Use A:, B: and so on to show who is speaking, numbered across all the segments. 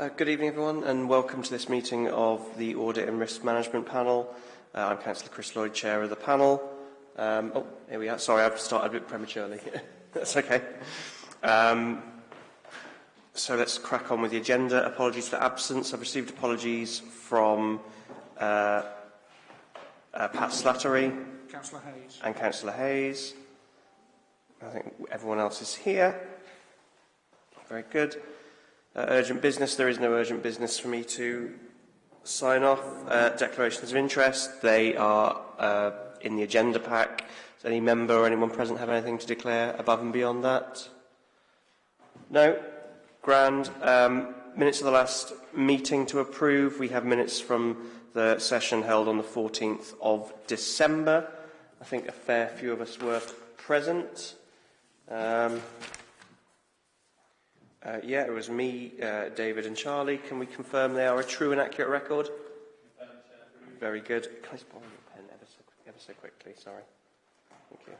A: Uh, good evening, everyone, and welcome to this meeting of the Audit and Risk Management Panel. Uh, I'm Councillor Chris Lloyd, Chair of the panel. Um, oh, here we are. Sorry, I've started a bit prematurely. That's okay. Um, so let's crack on with the agenda. Apologies for absence. I've received apologies from uh, uh, Pat Slattery
B: Councillor Hayes.
A: and Councillor Hayes. I think everyone else is here. Very good. Uh, urgent business. There is no urgent business for me to sign off. Uh, declarations of interest. They are uh, in the agenda pack. Does any member or anyone present have anything to declare above and beyond that? No? Grand. Um, minutes of the last meeting to approve. We have minutes from the session held on the 14th of December. I think a fair few of us were present. Um, uh, yeah, it was me, uh, David and Charlie. Can we confirm they are a true and accurate record? Very good. Can I just borrow your pen ever so, ever so quickly? Sorry. Thank you.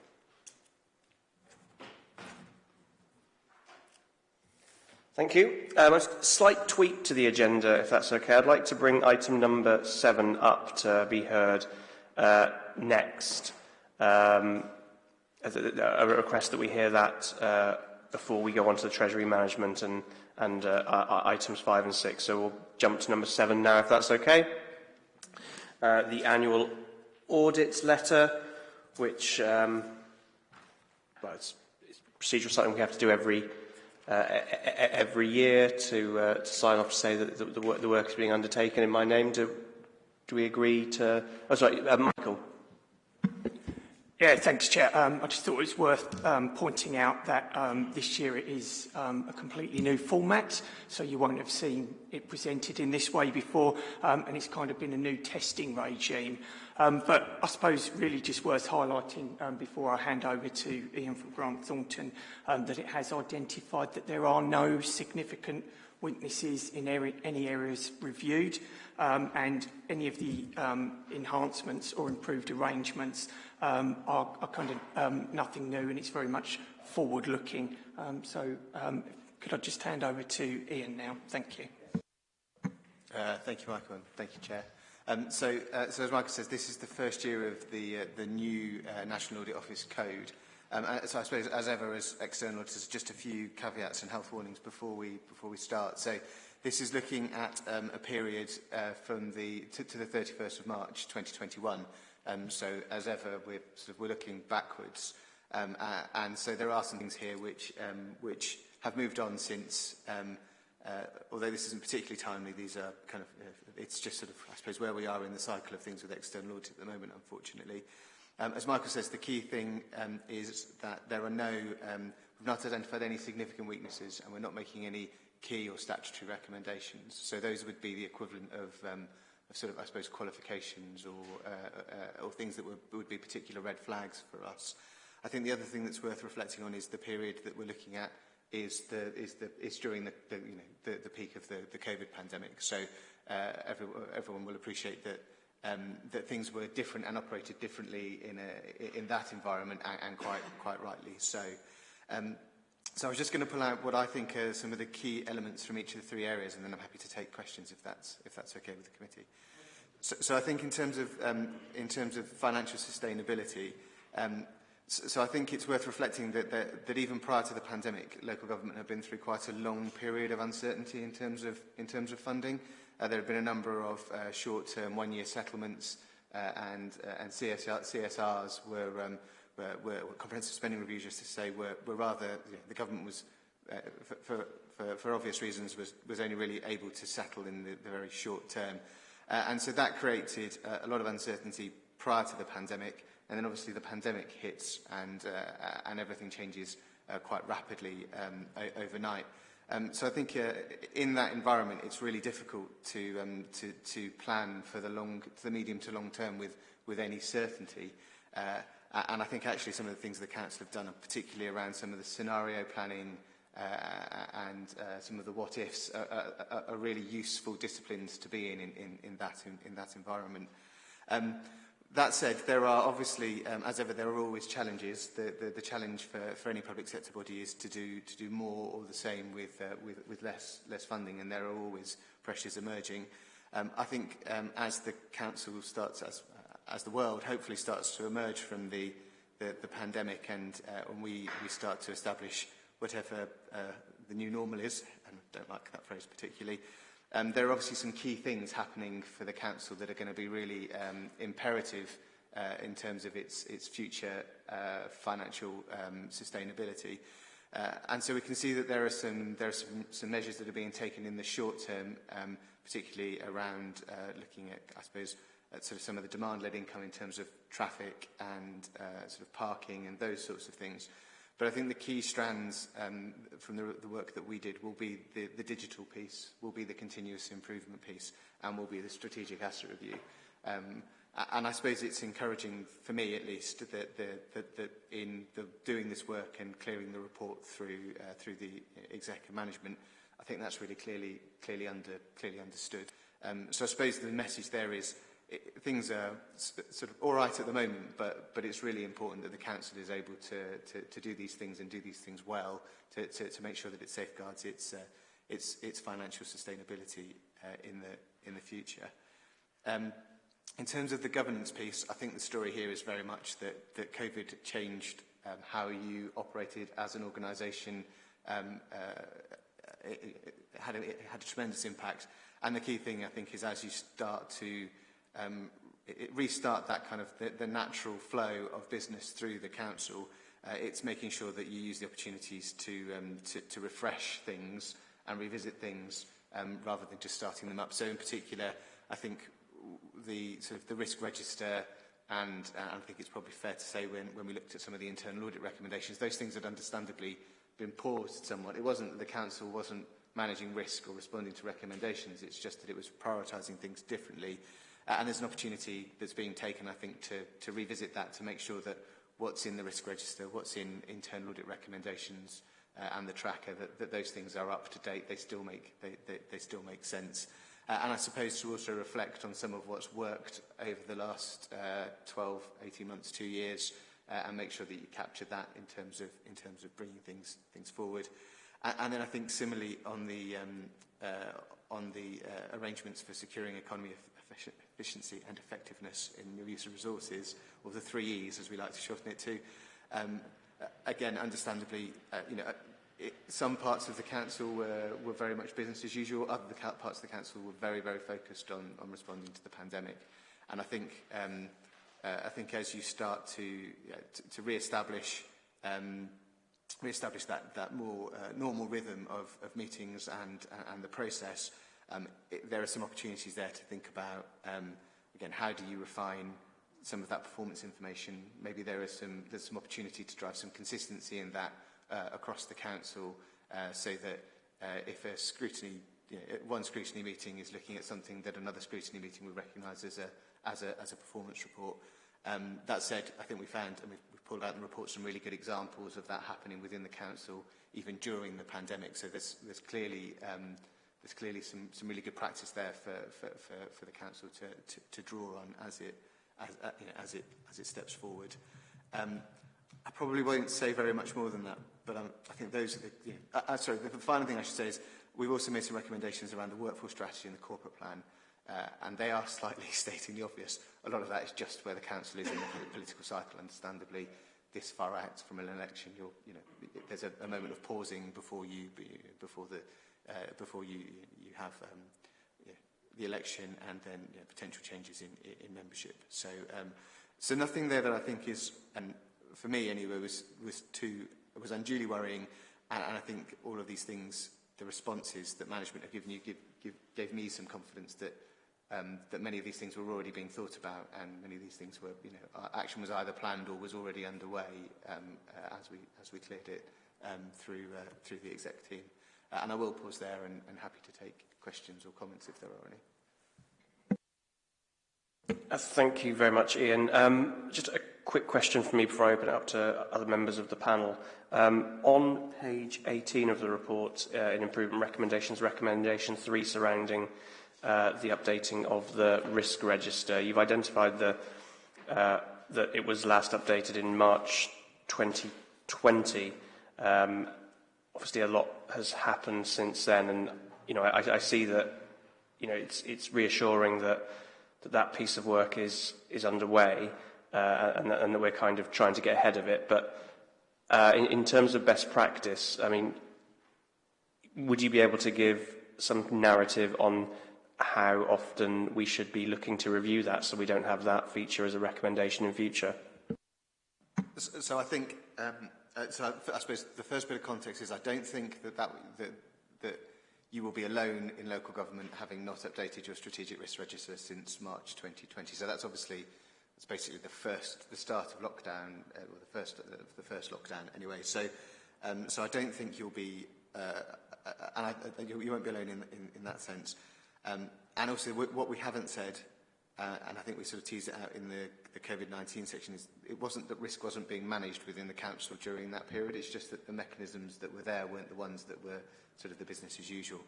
A: Thank you. Um, a slight tweak to the agenda, if that's okay. I'd like to bring item number seven up to be heard uh, next. Um, a request that we hear that uh, before we go on to the Treasury Management and, and uh, items five and six. So we'll jump to number seven now, if that's okay. Uh, the annual audit letter, which um, well, it's, it's procedural something we have to do every uh, every year to, uh, to sign off to say that the, the, work, the work is being undertaken in my name. Do, do we agree to... Oh, sorry, uh, Michael.
B: Yeah, thanks, Chair. Um, I just thought it was worth um, pointing out that um, this year it is um, a completely new format, so you won't have seen it presented in this way before, um, and it's kind of been a new testing regime. Um, but I suppose really just worth highlighting before I hand over to Ian from Grant Thornton that it has identified that there are no significant weaknesses in any areas reviewed um, and any of the um, enhancements or improved arrangements um, are, are kind of um, nothing new and it's very much forward-looking. Um, so um, could I just hand over to Ian now? Thank you.
C: Uh, thank you, Michael, and thank you, Chair. So, uh, so as Michael says, this is the first year of the, uh, the new uh, National Audit Office Code. Um, uh, so I suppose, as ever, as external auditors, just a few caveats and health warnings before we before we start. So this is looking at um, a period uh, from the to, to the 31st of March 2021. Um, so as ever, we're sort of we're looking backwards, um, uh, and so there are some things here which um, which have moved on since. Um, uh, although this isn't particularly timely, these are kind of, uh, it's just sort of, I suppose, where we are in the cycle of things with external audit at the moment, unfortunately. Um, as Michael says, the key thing um, is that there are no, um, we've not identified any significant weaknesses and we're not making any key or statutory recommendations. So those would be the equivalent of, um, of sort of, I suppose, qualifications or, uh, uh, or things that would, would be particular red flags for us. I think the other thing that's worth reflecting on is the period that we're looking at is the is the is during the, the you know the, the peak of the the COVID pandemic. So uh, everyone everyone will appreciate that um, that things were different and operated differently in a in that environment and, and quite quite rightly so. Um, so I was just going to pull out what I think are some of the key elements from each of the three areas, and then I'm happy to take questions if that's if that's okay with the committee. So, so I think in terms of um, in terms of financial sustainability, um, so, so I think it's worth reflecting that, that that even prior to the pandemic, local government had been through quite a long period of uncertainty in terms of in terms of funding. Uh, there have been a number of uh, short-term one-year settlements uh, and, uh, and CSR, CSRs were, um, were, were, comprehensive spending reviews, just to say, were, were rather, you know, the government was, uh, for, for, for, for obvious reasons, was, was only really able to settle in the, the very short term. Uh, and so that created uh, a lot of uncertainty prior to the pandemic, and then obviously the pandemic hits and, uh, and everything changes uh, quite rapidly um, overnight. Um, so I think uh, in that environment, it's really difficult to, um, to, to plan for the, long, the medium to long term with, with any certainty. Uh, and I think actually some of the things the Council have done, are particularly around some of the scenario planning uh, and uh, some of the what-ifs, are, are, are really useful disciplines to be in in, in, in, that, in, in that environment. Um, That said, there are obviously, um, as ever, there are always challenges. The, the, the challenge for, for any public sector body is to do, to do more or the same with, uh, with, with less, less funding, and there are always pressures emerging. Um, I think um, as the council starts, as, as the world hopefully starts to emerge from the, the, the pandemic and uh, when we, we start to establish whatever uh, the new normal is, and I don't like that phrase particularly, Um, there are obviously some key things happening for the council that are going to be really um, imperative uh, in terms of its, its future uh, financial um, sustainability. Uh, and so we can see that there are, some, there are some, some measures that are being taken in the short term, um, particularly around uh, looking at, I suppose, at sort of some of the demand-led income in terms of traffic and uh, sort of parking and those sorts of things. Uh, But I think the key strands um, from the, the work that we did will be the, the digital piece, will be the continuous improvement piece, and will be the strategic asset review. Um, and I suppose it's encouraging, for me at least, that, that, that, that in the, doing this work and clearing the report through, uh, through the executive management, I think that's really clearly, clearly, under, clearly understood. Um, so I suppose the message there is it, things are sort of all right at the moment, but, but it's really important that the council is able to, to, to do these things and do these things well to, to, to make sure that it safeguards its, uh, its, its financial sustainability uh, in, the, in the future. Um, in terms of the governance piece, I think the story here is very much that, that COVID changed um, how you operated as an organisation. Um, uh, it, it, had a, it had a tremendous impact. And the key thing, I think, is as you start to um, it restart that kind of the, the natural flow of business through the council. Uh, it's making sure that you use the opportunities to, um, to, to refresh things and revisit things um, rather than just starting them up. So in particular, I think the sort of the risk register and uh, I think it's probably fair to say when, when we looked at some of the internal audit recommendations, those things had understandably been paused somewhat. It wasn't that the council wasn't managing risk or responding to recommendations, it's just that it was prioritising things differently. Uh, and there's an opportunity that's being taken, I think, to, to revisit that, to make sure that what's in the risk register, what's in internal audit recommendations uh, and the tracker, that, that those things are up to date, they still make, they, they, they still make sense. Uh, and I suppose to also reflect on some of what's worked over the last uh, 12, 18 months, two years, uh, and make sure that you capture that in terms of, in terms of bringing things, things forward. And, and then I think similarly on the, um, uh, on the uh, arrangements for securing economy efficient, efficiency and effectiveness in the use of resources, or the three E's as we like to shorten it to. Um, again, understandably, uh, you know, uh, it, some parts of the council were, were very much business as usual. Other parts of the council were very, very focused on, on responding to the pandemic. And I think, um, uh, I think as you start to, yeah, to, to re-establish um, re-establish that, that more uh, normal rhythm of, of meetings and, and the process, um, it, there are some opportunities there to think about, um, again, how do you refine some of that performance information? Maybe there is some, there's some opportunity to drive some consistency in that uh, across the council uh, so that uh, if a scrutiny, you know, one scrutiny meeting is looking at something that another scrutiny meeting will recognise as a, as, a, as a performance report. Um, that said, I think we found, and we've, we've pulled out in the report some really good examples of that happening within the council, even during the pandemic. So there's, there's clearly um, there's clearly some, some really good practice there for, for, for, for the council to, to, to draw on as it, as, uh, you know, as it, as it steps forward. Um, I probably won't say very much more than that, but um, I think those are the, you know, uh, uh, sorry, the, the final thing I should say is we've also made some recommendations around the workforce strategy and the corporate plan, uh, and they are slightly stating the obvious. A lot of that is just where the council is in the political cycle, understandably, this far out from an election, you're, you know, there's a, a moment of pausing before you, before the, uh, before you, you have um, yeah, the election and then potential changes in, in membership. So, um, so nothing there that I think is, and for me anyway, was, was too, was unduly worrying. And, and I think all of these things, the responses that management have given you, give, give, gave me some confidence that um, that many of these things were already being thought about and many of these things were, you know, action was either planned or was already underway um, uh, as, we, as we cleared it um, through, uh, through the exec team. Uh, and I will pause there and, and happy to take questions or comments if there are any.
A: Uh, thank you very much, Ian. Um, just a quick question for me before I open it up to other members of the panel. Um, on page 18 of the report, uh, in improvement recommendations, recommendation 3 surrounding uh, the updating of the risk register, you've identified the uh, that it was last updated in March 2020. Um, obviously a lot has happened since then, and you know I, I see that you know it's it's reassuring that that, that piece of work is is underway, uh, and, and that we're kind of trying to get ahead of it. But uh, in, in terms of best practice, I mean, would you be able to give some narrative on how often we should be looking to review that so we don't have that feature as a recommendation in future?
C: So I think um, uh, so I, I suppose the first bit of context is I don't think that, that, that, that you will be alone in local government having not updated your strategic risk register since March 2020. So that's obviously it's basically the first, the start of lockdown, uh, or the first, uh, the first lockdown anyway. So, um, so I don't think you'll be, uh, uh, and I, uh, you, you won't be alone in, in, in that sense. Um, and also what we haven't said, uh, and I think we sort of teased it out in the, the COVID-19 section, is it wasn't that risk wasn't being managed within the council during that period, it's just that the mechanisms that were there weren't the ones that were sort of the business as usual.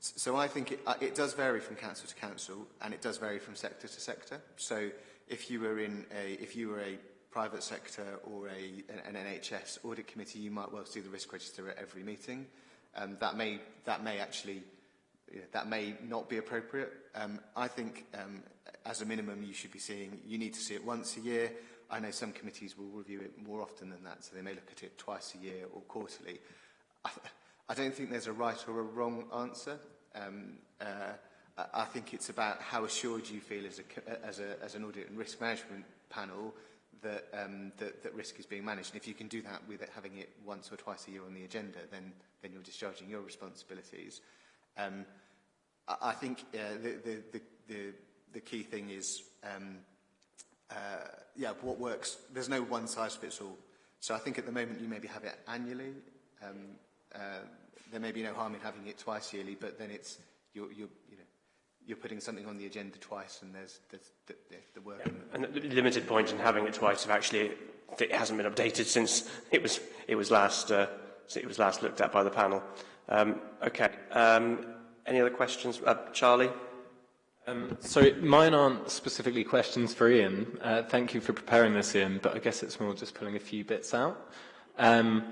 C: So I think it, uh, it does vary from council to council, and it does vary from sector to sector. So if you were in a, if you were a private sector or a, an NHS audit committee, you might well see the risk register at every meeting. Um, that may that may actually that may not be appropriate. Um, I think um, as a minimum you should be seeing, you need to see it once a year. I know some committees will review it more often than that, so they may look at it twice a year or quarterly. I, I don't think there's a right or a wrong answer. Um, uh, I think it's about how assured you feel as, a, as, a, as an audit and risk management panel that, um, that, that risk is being managed. And if you can do that with it, having it once or twice a year on the agenda, then, then you're discharging your responsibilities. Um, I, think uh, the, the, the, the, key thing is, um, uh, yeah, what works. There's no one size fits all. So I think at the moment you maybe have it annually. Um, uh, there may be no harm in having it twice yearly, but then it's you're, you're, you know, you're putting something on the agenda twice, and there's, there's the, the, the work. Yeah.
A: And the limited point in having it twice, if actually it hasn't been updated since it was it was last uh, it was last looked at by the panel. Um, okay. Um, Any other questions? Uh, Charlie?
D: Um, so mine aren't specifically questions for Ian. Uh, thank you for preparing this, Ian, but I guess it's more just pulling a few bits out. Um,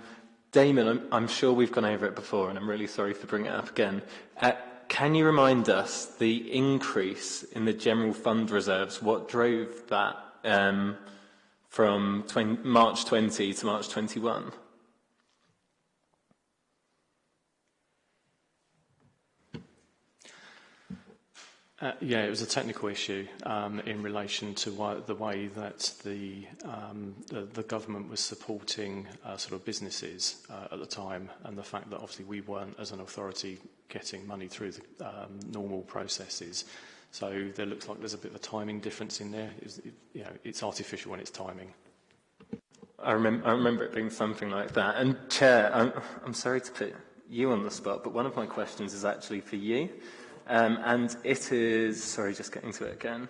D: Damon, I'm, I'm sure we've gone over it before, and I'm really sorry for bringing it up again. Uh, can you remind us the increase in the general fund reserves? What drove that um, from 20, March 20 to March 21?
E: Uh, yeah, it was a technical issue um, in relation to why, the way that the, um, the, the government was supporting uh, sort of businesses uh, at the time and the fact that obviously we weren't, as an authority, getting money through the um, normal processes. So there looks like there's a bit of a timing difference in there. It's, it, you know, it's artificial when it's timing.
D: I, I remember it being something like that. And Chair, I'm, I'm sorry to put you on the spot, but one of my questions is actually for you. Um, and it is, sorry, just getting to it again,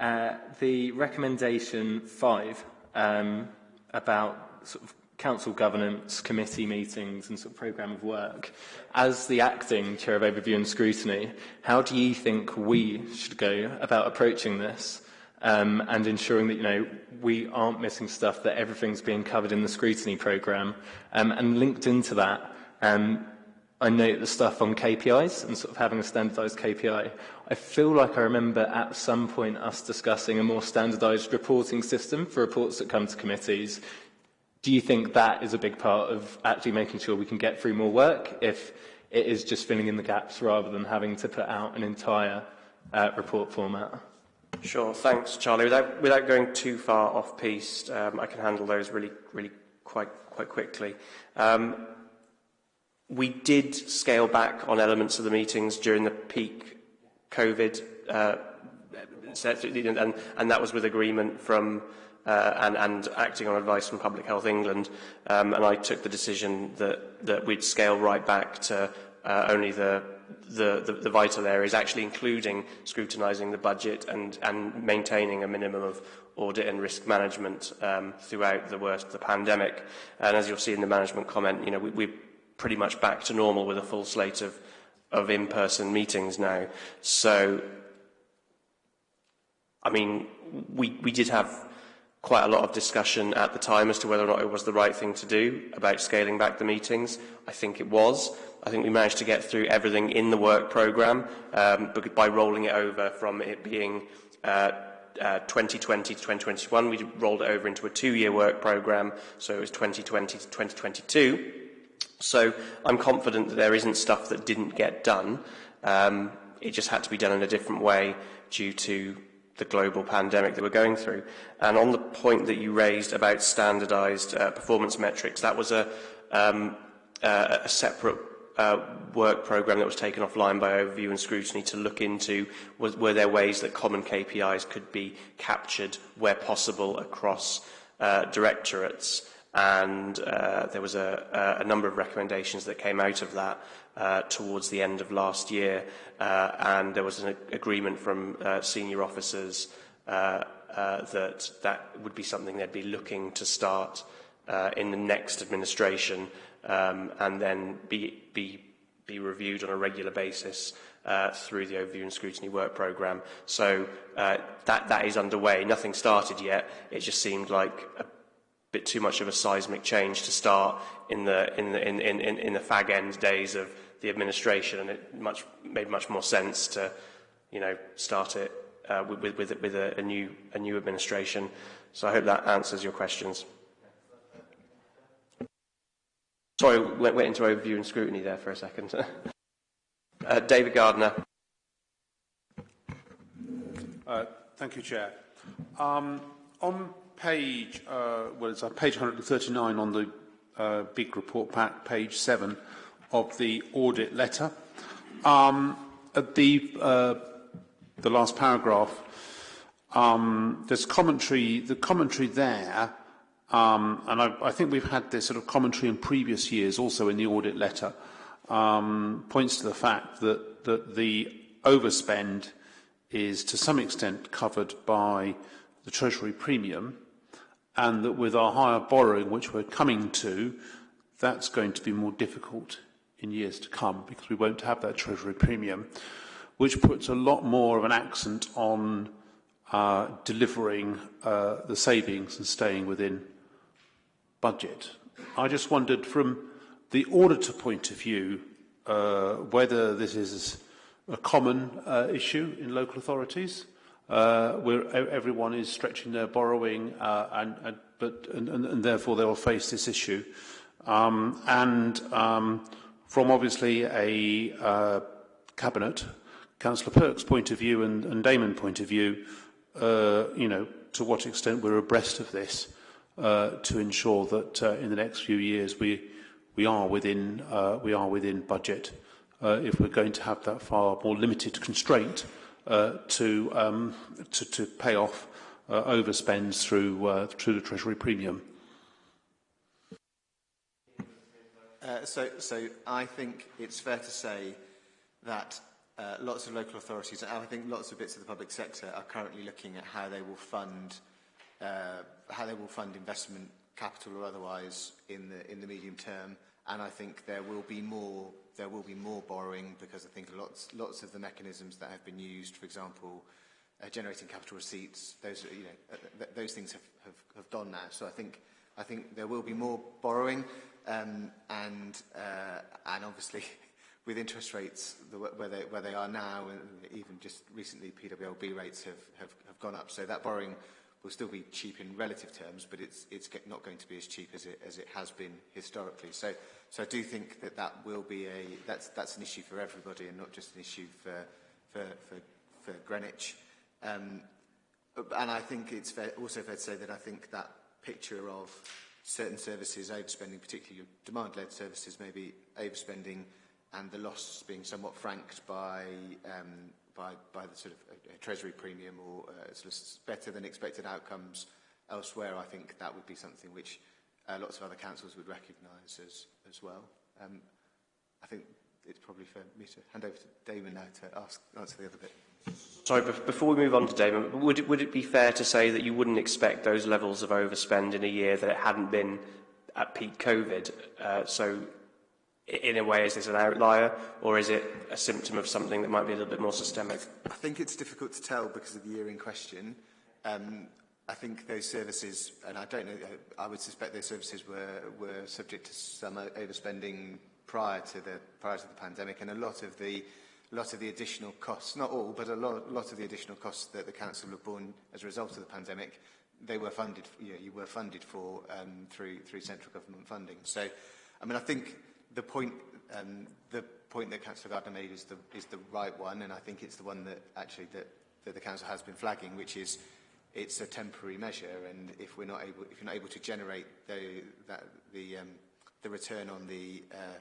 D: uh, the recommendation five um, about sort of council governance, committee meetings and sort of programme of work. As the acting chair of overview and scrutiny, how do you think we should go about approaching this um, and ensuring that you know we aren't missing stuff, that everything's being covered in the scrutiny programme? Um, and linked into that, um, I note the stuff on KPIs and sort of having a standardised KPI. I feel like I remember at some point us discussing a more standardised reporting system for reports that come to committees. Do you think that is a big part of actually making sure we can get through more work if it is just filling in the gaps rather than having to put out an entire uh, report format?
A: Sure, thanks, Charlie. Without, without going too far off piste, um, I can handle those really, really quite, quite quickly. Um, We did scale back on elements of the meetings during the peak COVID, uh, and, and that was with agreement from uh, and, and acting on advice from Public Health England. Um, and I took the decision that, that we'd scale right back to uh, only the, the, the, the vital areas, actually including scrutinising the budget and, and maintaining a minimum of audit and risk management um, throughout the worst of the pandemic. And as you'll see in the management comment, you know, we, we pretty much back to normal with a full slate of, of in-person meetings now. So, I mean, we, we did have quite a lot of discussion at the time as to whether or not it was the right thing to do about scaling back the meetings. I think it was. I think we managed to get through everything in the work programme um, by rolling it over from it being uh, uh, 2020 to 2021. We rolled it over into a two-year work programme, so it was 2020 to 2022. So I'm confident that there isn't stuff that didn't get done. Um, it just had to be done in a different way due to the global pandemic that we're going through. And on the point that you raised about standardised uh, performance metrics, that was a, um, uh, a separate uh, work programme that was taken offline by overview and scrutiny to look into was, were there ways that common KPIs could be captured where possible across uh, directorates. And uh, there was a, a number of recommendations that came out of that uh, towards the end of last year, uh, and there was an agreement from uh, senior officers uh, uh, that that would be something they'd be looking to start in the next administration, um, and then be be be reviewed on a regular basis uh, through the overview and scrutiny work programme. So uh, that, that is underway. Nothing started yet. It just seemed like bit too much of a seismic change to start in the, in the, in, in, in the fag end days of the administration, and it much, made much more sense to, you know, start it uh, with, with, with a, a, new, a new administration. So I hope that answers your questions. Sorry, went, went into overview and scrutiny there for a second. uh, David Gardner.
F: Uh, thank you, Chair. Um, on page, uh, well, it's page 139 on the uh, big report pack, page 7, of the audit letter. Um, at the, uh, the last paragraph, um, there's commentary, the commentary there, um, and I, I think we've had this sort of commentary in previous years, also in the audit letter, um, points to the fact that, that the overspend is to some extent covered by the Treasury premium, and that with our higher borrowing, which we're coming to, that's going to be more difficult in years to come because we won't have that treasury premium, which puts a lot more of an accent on uh, delivering uh, the savings and staying within budget. I just wondered from the auditor point of view uh, whether this is a common uh, issue in local authorities where everyone is stretching their borrowing uh, and, and, but, and, and, therefore they will face this issue. Um, and um, from obviously a uh, cabinet, Councillor Perk's point of view and, and Damon point of view, uh, you know, to what extent we're abreast of this uh, to ensure that uh, in the next few years we we are within uh, we are within budget. Uh, if we're going to have that far more limited constraint uh, to, um, to to pay off uh, overspends through uh, through the Treasury premium.
C: Uh, so, so I think it's fair to say that uh, lots of local authorities, and I think lots of bits of the public sector are currently looking at how they will fund how they will fund investment capital or otherwise in the in the medium term. And I think there will be more there will be more borrowing because I think lots lots of the mechanisms that have been used, for example, uh, generating capital receipts, those you know uh, th those things have, have have gone now. So I think I think there will be more borrowing. Um, and, uh, and obviously, with interest rates the, where, they, where they are now, and even just recently PWLB rates have, have, have gone up. So that borrowing will still be cheap in relative terms, but it's, it's not going to be as cheap as it, as it has been historically. So, so I do think that that will be a, that's, that's an issue for everybody and not just an issue for, for, for, for Greenwich. Um, and I think it's fair, also fair to say that I think that picture of certain services overspending, particularly demand-led services, maybe overspending and the loss being somewhat franked by, um, by, by the sort of a, a treasury premium or uh, sort of better than expected outcomes elsewhere, I think that would be something which uh, lots of other councils would recognise as, as well. Um, I think it's probably for me to hand over to Damon now to ask, answer the other bit.
A: Sorry, before we move on to Damon, would it, would it be fair to say that you wouldn't expect those levels of overspend in a year that it hadn't been at peak COVID? Uh, so, in a way, is this an outlier or is it a symptom of something that might be a little bit more systemic?
C: I think it's difficult to tell because of the year in question. Um, I think those services, and I don't know, uh, I would suspect those services were, were subject to some overspending prior to the, prior to the pandemic and a lot of the a lot of the additional costs, not all, but a lot, lot of the additional costs that the council have borne as a result of the pandemic, they were funded, you, know, you were funded for um, through, through central government funding. So, I mean, I think the point, um, the point that Councillor Gardner made is the, is the right one, and I think it's the one that actually that, that the Council has been flagging, which is it's a temporary measure, and if we're not able, if you're not able to generate the, that, the, um, the return on the uh,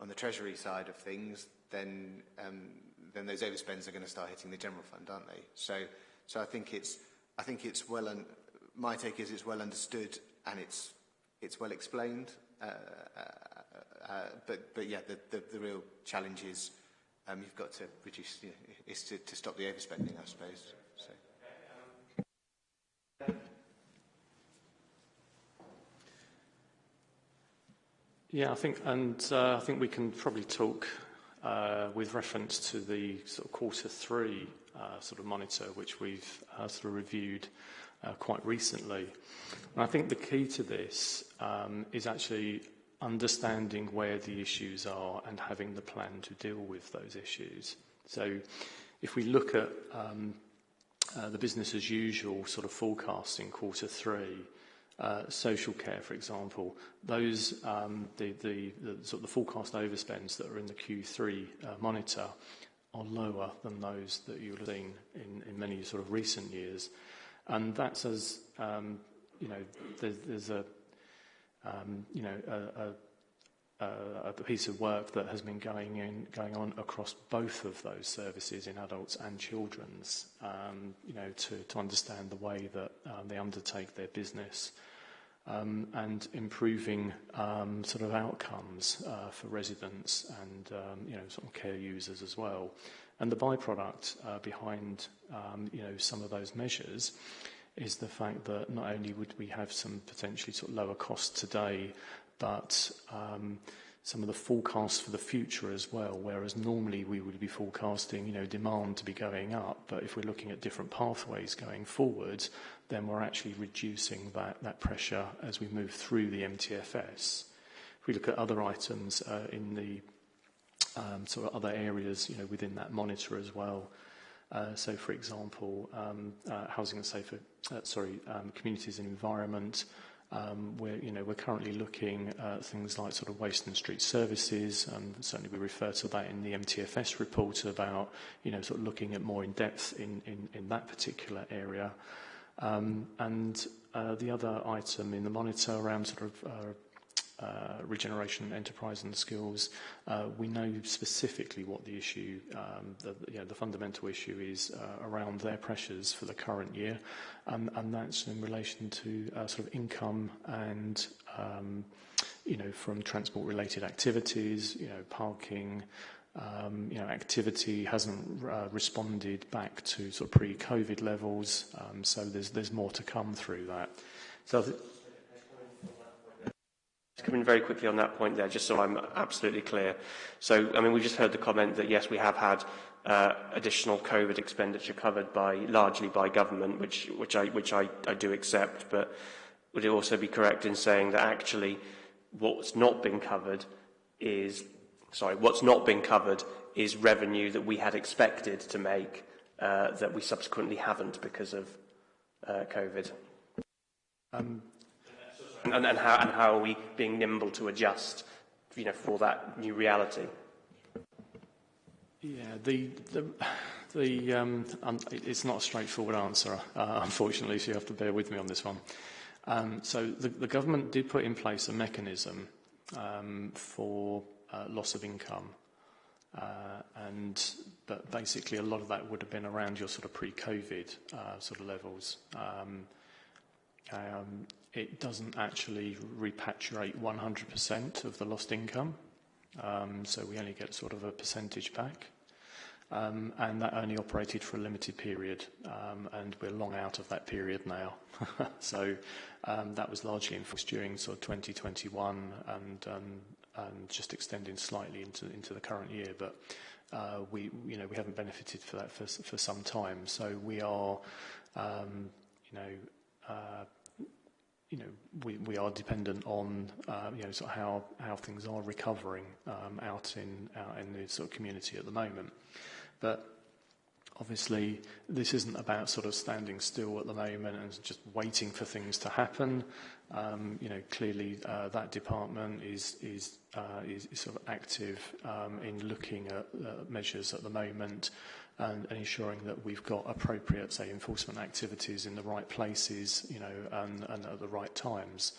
C: on the Treasury side of things, then um, then those overspends are going to start hitting the general fund, aren't they? So, so I think it's I think it's well. Un my take is it's well understood and it's it's well explained. Uh, uh uh, but but yeah, the, the the real challenge is um, you've got to reduce you know, is to, to stop the overspending, I suppose. So.
E: Yeah, I think, and uh, I think we can probably talk uh, with reference to the sort of quarter three uh, sort of monitor, which we've uh, sort of reviewed uh, quite recently. And I think the key to this um, is actually understanding where the issues are and having the plan to deal with those issues. So if we look at um, uh, the business as usual sort of forecasting quarter three, uh, social care, for example, those um, the, the, the sort of the forecast overspends that are in the Q3 uh, monitor are lower than those that you've seen in, in many sort of recent years, and that's as um, you know there's, there's a um, you know a, a a piece of work that has been going in going on across both of those services in adults and children's um, you know to, to understand the way that um, they undertake their business um, and improving um, sort of outcomes uh, for residents and um, you know sort of care users as well. And the byproduct uh, behind you know some of those measures is the fact that not only would we have some potentially sort of lower costs today but um, some of the forecasts for the future as well, whereas normally we would be forecasting, you know, demand to be going up, but if we're looking at different pathways going forward, then we're actually reducing that, that pressure as we move through the MTFS. If we look at other items uh, in the um, sort of other areas, you know, within that monitor as well, uh, so, for example, um, uh, housing and safer, uh, sorry, um, communities and environment. Um, we're, you know, we're currently looking at things like sort of waste and street services, and certainly we refer to that in the MTFS report about, you know, sort of looking at more in depth in, in, in that particular area. Um, and uh, the other item in the monitor around sort of uh, uh, regeneration enterprise and skills, uh, we know specifically what the issue, um, the, you know, the fundamental issue is uh, around their pressures for the current year, and, and that's in relation to uh, sort of income and um, you know from transport-related activities, you know, parking. Um, you know, activity hasn't uh, responded back to sort of pre-COVID levels, um, so there's there's more to come through that. So
A: come in very quickly on that point there, just so I'm absolutely clear. So, I mean, we just heard the comment that, yes, we have had uh, additional COVID expenditure covered by largely by government, which, which, I, which I, I do accept, but would it also be correct in saying that actually what's not been covered is, sorry, what's not been covered is revenue that we had expected to make uh, that we subsequently haven't because of uh, COVID? Um, and, and, how, and how are we being nimble to adjust you know, for that new reality?
E: Yeah, the, the, the, um, it's not a straightforward answer, uh, unfortunately, so you have to bear with me on this one. Um, so the, the government did put in place a mechanism um, for uh, loss of income. Uh, and but basically a lot of that would have been around your sort of pre-COVID uh, sort of levels. Um, um, it doesn't actually repatriate 100% of the lost income, um, so we only get sort of a percentage back. Um, and that only operated for a limited period, um, and we're long out of that period now. so um, that was largely enforced during sort of 2021 and, um, and just extending slightly into, into the current year. But uh, we, you know, we haven't benefited for that for, for some time. So we are, um, you know, uh, you know, we, we are dependent on, uh, you know, sort of how, how things are recovering um, out in out in the sort of community at the moment. But obviously, this isn't about sort of standing still at the moment and just waiting for things to happen. Um, you know, clearly uh, that department is is, uh, is is sort of active um, in looking at uh, measures at the moment and, and ensuring that we've got appropriate, say, enforcement activities in the right places, you know, and, and at the right times.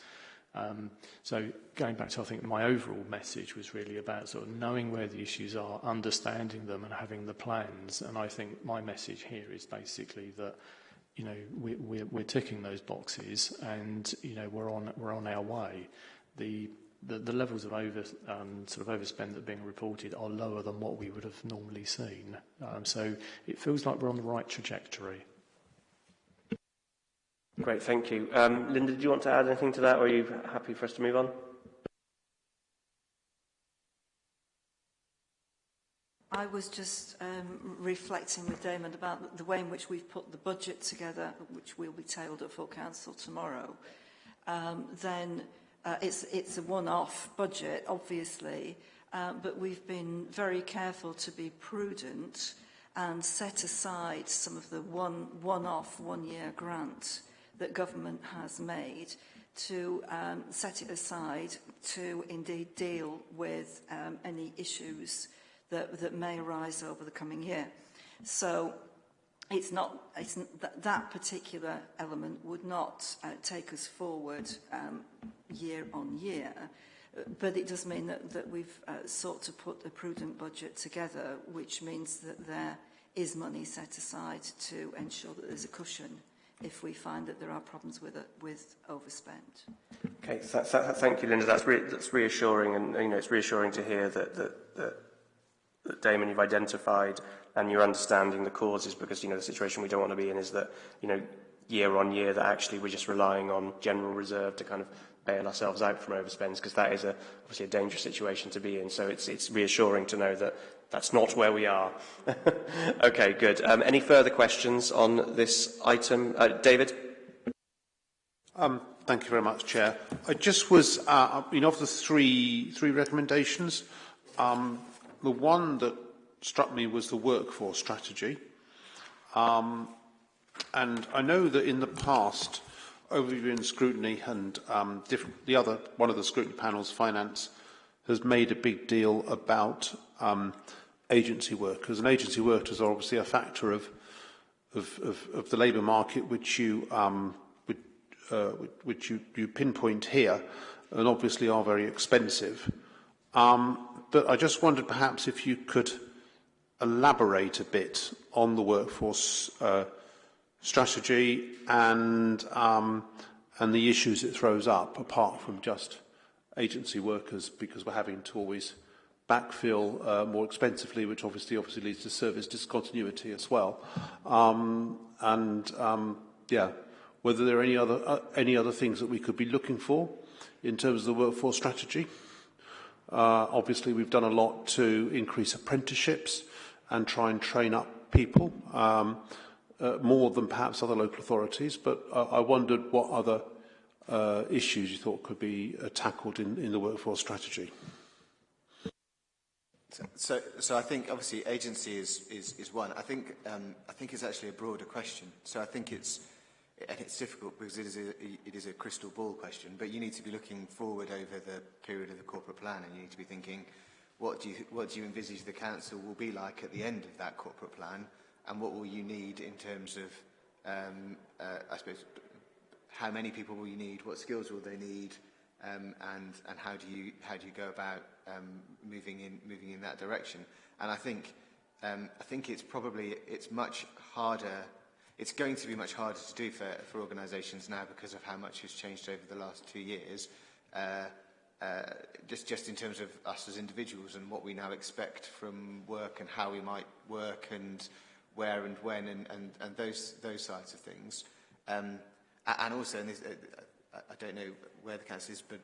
E: Um, so going back to, I think my overall message was really about sort of knowing where the issues are, understanding them and having the plans. And I think my message here is basically that, you know, we, we're, we're ticking those boxes and, you know, we're on, we're on our way. The the, the levels of over, um, sort of overspend that are being reported are lower than what we would have normally seen. Um, so it feels like we're on the right trajectory.
A: Great, thank you. Um, Linda, do you want to add anything to that, or are you happy for us to move on?
G: I was just um, reflecting with Damon about the way in which we've put the budget together, which will be tabled at full council tomorrow. Um, then Uh, it's, it's a one-off budget, obviously, uh, but we've been very careful to be prudent and set aside some of the one, one-off, one-year grant that government has made to um, set it aside to indeed deal with um, any issues that, that may arise over the coming year. So it's not it's that, that particular element would not uh, take us forward um, year on year but it does mean that, that we've uh, sought to put a prudent budget together which means that there is money set aside to ensure that there's a cushion if we find that there are problems with it, with overspend.
A: Okay, so, th thank you, Linda. That's, re that's reassuring, and you know it's reassuring to hear that that, that that Damon you've identified and you're understanding the causes because you know the situation we don't want to be in is that you know year on year that actually we're just relying on general reserve to kind of bail ourselves out from overspends because that is a, obviously a dangerous situation to be in. So it's, it's reassuring to know that that's not where we are. okay, good. Um, any further questions on this item? Uh, David?
F: Um, thank you very much, Chair. I just was, uh, you know, of the three, three recommendations, um, The one that struck me was the workforce strategy. Um, and I know that in the past, overview and scrutiny and um, the other, one of the scrutiny panels, finance, has made a big deal about um, agency workers. And agency workers are obviously a factor of, of, of, of the labour market, which you, um, which, uh, which you, you pinpoint here, and obviously are very expensive. Um, but I just wondered perhaps if you could elaborate a bit on the workforce uh, strategy and, um, and the issues it throws up, apart from just agency workers, because we're having to always backfill uh, more expensively, which obviously obviously leads to service discontinuity as well. Um, and um, yeah, whether there are any other uh, any other things that we could be looking for in terms of the workforce strategy. Uh, obviously, we've done a lot to increase apprenticeships and try and train up people, um, uh, more than perhaps other local authorities, but uh, I wondered what other uh, issues you thought could be uh, tackled in, in the workforce strategy.
C: So, so I think obviously agency is, is, is one. I think, um, I think it's actually a broader question. So I think it's and it's difficult because it is, a, it is a crystal ball question, but you need to be looking forward over the period of the corporate plan and you need to be thinking, what do you, what do you envisage the council will be like at the end of that corporate plan and what will you need in terms of, um, uh, I suppose, how many people will you need, what skills will they need, um, and, and how, do you, how do you go about um, moving, in, moving in that direction. And I think, um, I think it's probably, it's much harder it's going to be much harder to do for, for organisations now because of how much has changed over the last two years, uh, uh, just, just in terms of us as individuals and what we now expect from work and how we might work and where and when and, and, and those, those sides of things. Um, and also, and this, uh, uh, I don't know where the council is, but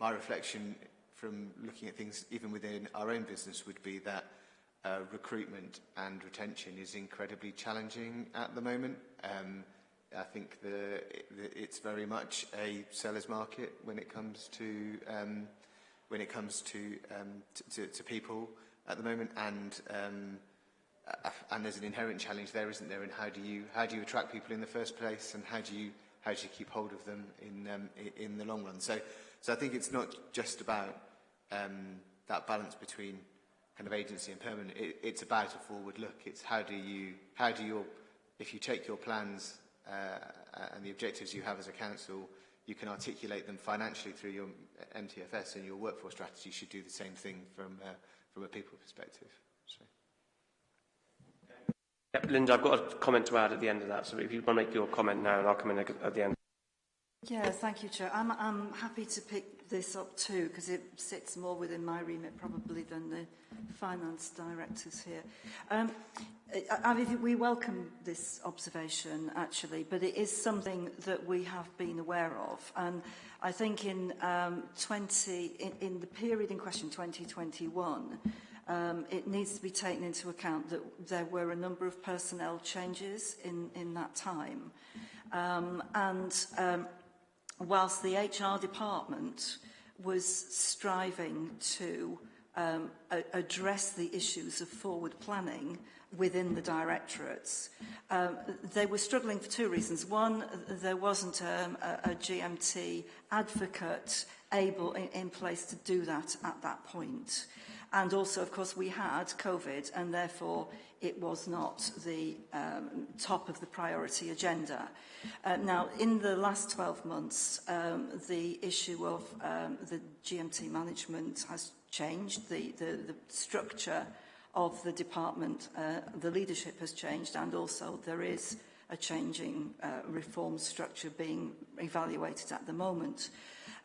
C: my reflection from looking at things even within our own business would be that uh, recruitment and retention is incredibly challenging at the moment. Um, I think the, it's very much a seller's market when it comes to um, when it comes to, um, to, to, people at the moment, and um, and there's an inherent challenge there, isn't there? And how do you how do you attract people in the first place, and how do you how do you keep hold of them in um, in the long run? So so I think it's not just about um, that balance between kind of agency and permanent, it, it's about a forward look. It's how do you, how do your, if you take your plans uh, and the objectives you have as a council, you can articulate them financially through your MTFS and your workforce strategy should do the same thing from, uh, from a people perspective. So.
A: Yep, Linda, I've got a comment to add at the end of that, so if you want to make your comment now, and I'll come in at the end.
G: Yeah, thank you, Chair. I'm, I'm happy to pick this up too, because it sits more within my remit probably than the finance directors here. Um, I, I mean, we welcome this observation, actually, but it is something that we have been aware of. And I think in, um, 20, in, in the period in question, 2021, um, it needs to be taken into account that there were a number of personnel changes in, in that time. Um, and um, whilst the HR department was striving to um, address the issues of forward planning within the directorates. Um, they were struggling for two reasons. One, there wasn't um, a, a GMT advocate able in, in place to do that at that point. And also, of course, we had COVID, and therefore it was not the um, top of the priority agenda. Uh, now, in the last 12 months, um, the issue of um, the GMT management has changed. The, the, the structure of the department, uh, the leadership has changed, and also there is a changing uh, reform structure being evaluated at the moment.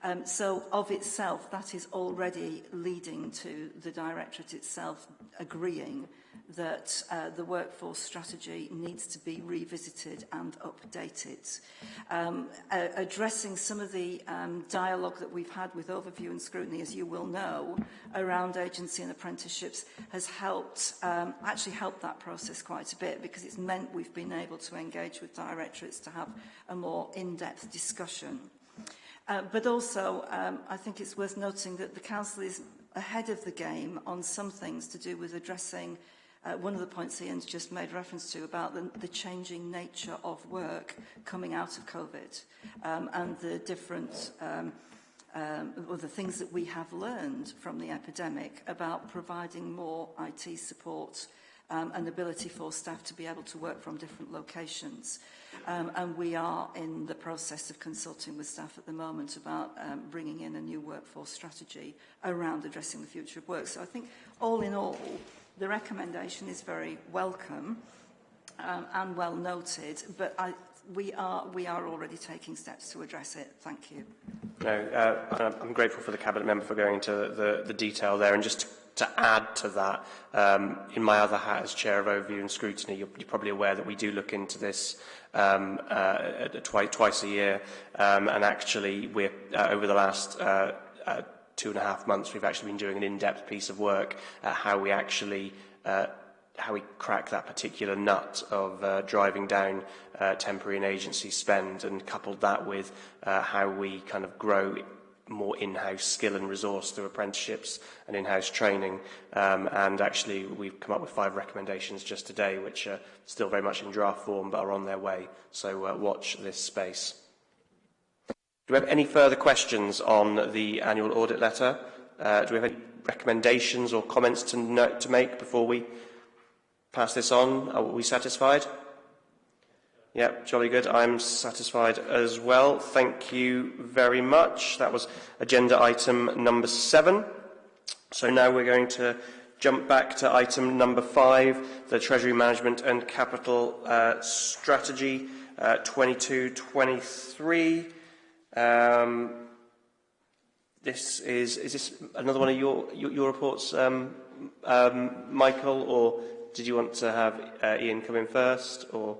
G: Um, so of itself, that is already leading to the Directorate itself agreeing that uh, the workforce strategy needs to be revisited and updated. Um, uh, addressing some of the um, dialogue that we've had with overview and scrutiny, as you will know, around agency and apprenticeships has helped, um, actually helped that process quite a bit because it's meant we've been able to engage with directorates to have a more in-depth discussion. Uh, but also, um, I think it's worth noting that the Council is ahead of the game on some things to do with addressing uh, one of the points Ian's just made reference to about the, the changing nature of work coming out of COVID um, and the different um, um, or the things that we have learned from the epidemic about providing more IT support uh, um, and the ability for staff to be able to work from different locations. Um, and we are in the process of consulting with staff at the moment about um, bringing in a new workforce strategy around addressing the future of work. So I think all in all, the recommendation is very welcome um, and well noted, but I, we are we are already taking steps to address it. Thank you.
A: No, uh, I'm grateful for the cabinet member for going into the, the detail there, and just to add to that, um, in my other hat as Chair of Overview and Scrutiny, you're, you're probably aware that we do look into this um, uh, twice, twice a year. Um, and actually, we're, uh, over the last uh, uh, two and a half months, we've actually been doing an in-depth piece of work at how we actually uh, how we crack that particular nut of uh, driving down uh, temporary and agency spend and coupled that with uh, how we kind of grow more in-house skill and resource through apprenticeships and in-house training. Um, and actually, we've come up with five recommendations just today, which are still very much in draft form but are on their way. So uh, watch this space. Do we have any further questions on the annual audit letter? Uh, do we have any recommendations or comments to, note, to make before we pass this on? Are we satisfied? Yep, jolly good. I'm satisfied as well. Thank you very much. That was agenda item number seven. So now we're going to jump back to item number five, the Treasury Management and Capital uh, Strategy uh, 22-23. Um, this is, is this another one of your, your, your reports, um, um, Michael, or did you want to have uh, Ian come in first? Or?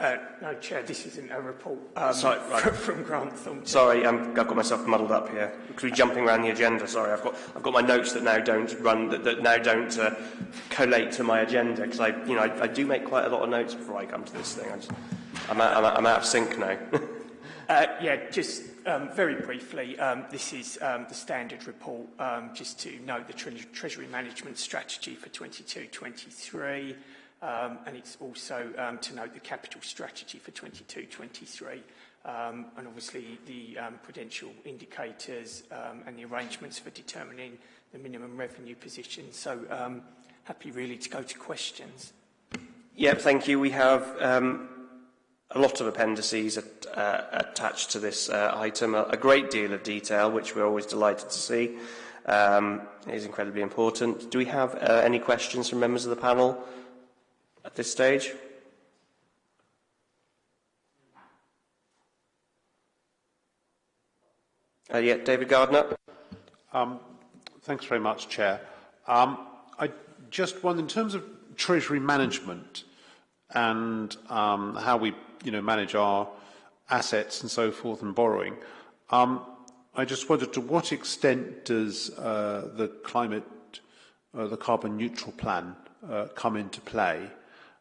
B: Uh, no, Chair, this isn't a report um,
A: Sorry, right.
B: from, from Grant Thornton.
A: Sorry, I'm, I've got myself muddled up here. We're jumping around the agenda. Sorry, I've got I've got my notes that now don't run that, that now don't uh, collate to my agenda because I you know I, I do make quite a lot of notes before I come to this thing. I just, I'm, out, I'm, out, I'm out of sync now.
B: Uh, yeah, just um, very briefly, um, this is um, the standard report, um, just to note the tre Treasury Management Strategy for 22-23, um, and it's also um, to note the Capital Strategy for 22-23, um, and obviously the um, prudential indicators um, and the arrangements for determining the minimum revenue provision. So um, happy really to go to questions.
A: Yep, thank you. We have a lot of appendices at, uh, attached to this uh, item, a, a great deal of detail, which we're always delighted to see. It is incredibly important. Do we have uh, any questions from members of the panel at this stage? Uh, yeah, David Gardner.
F: Um, thanks very much, Chair. Um, I just wonder, in terms of Treasury management and um, how we you know, manage our assets and so forth and borrowing, um, I just wondered to what extent does uh, the climate, uh, the carbon neutral plan uh, come into play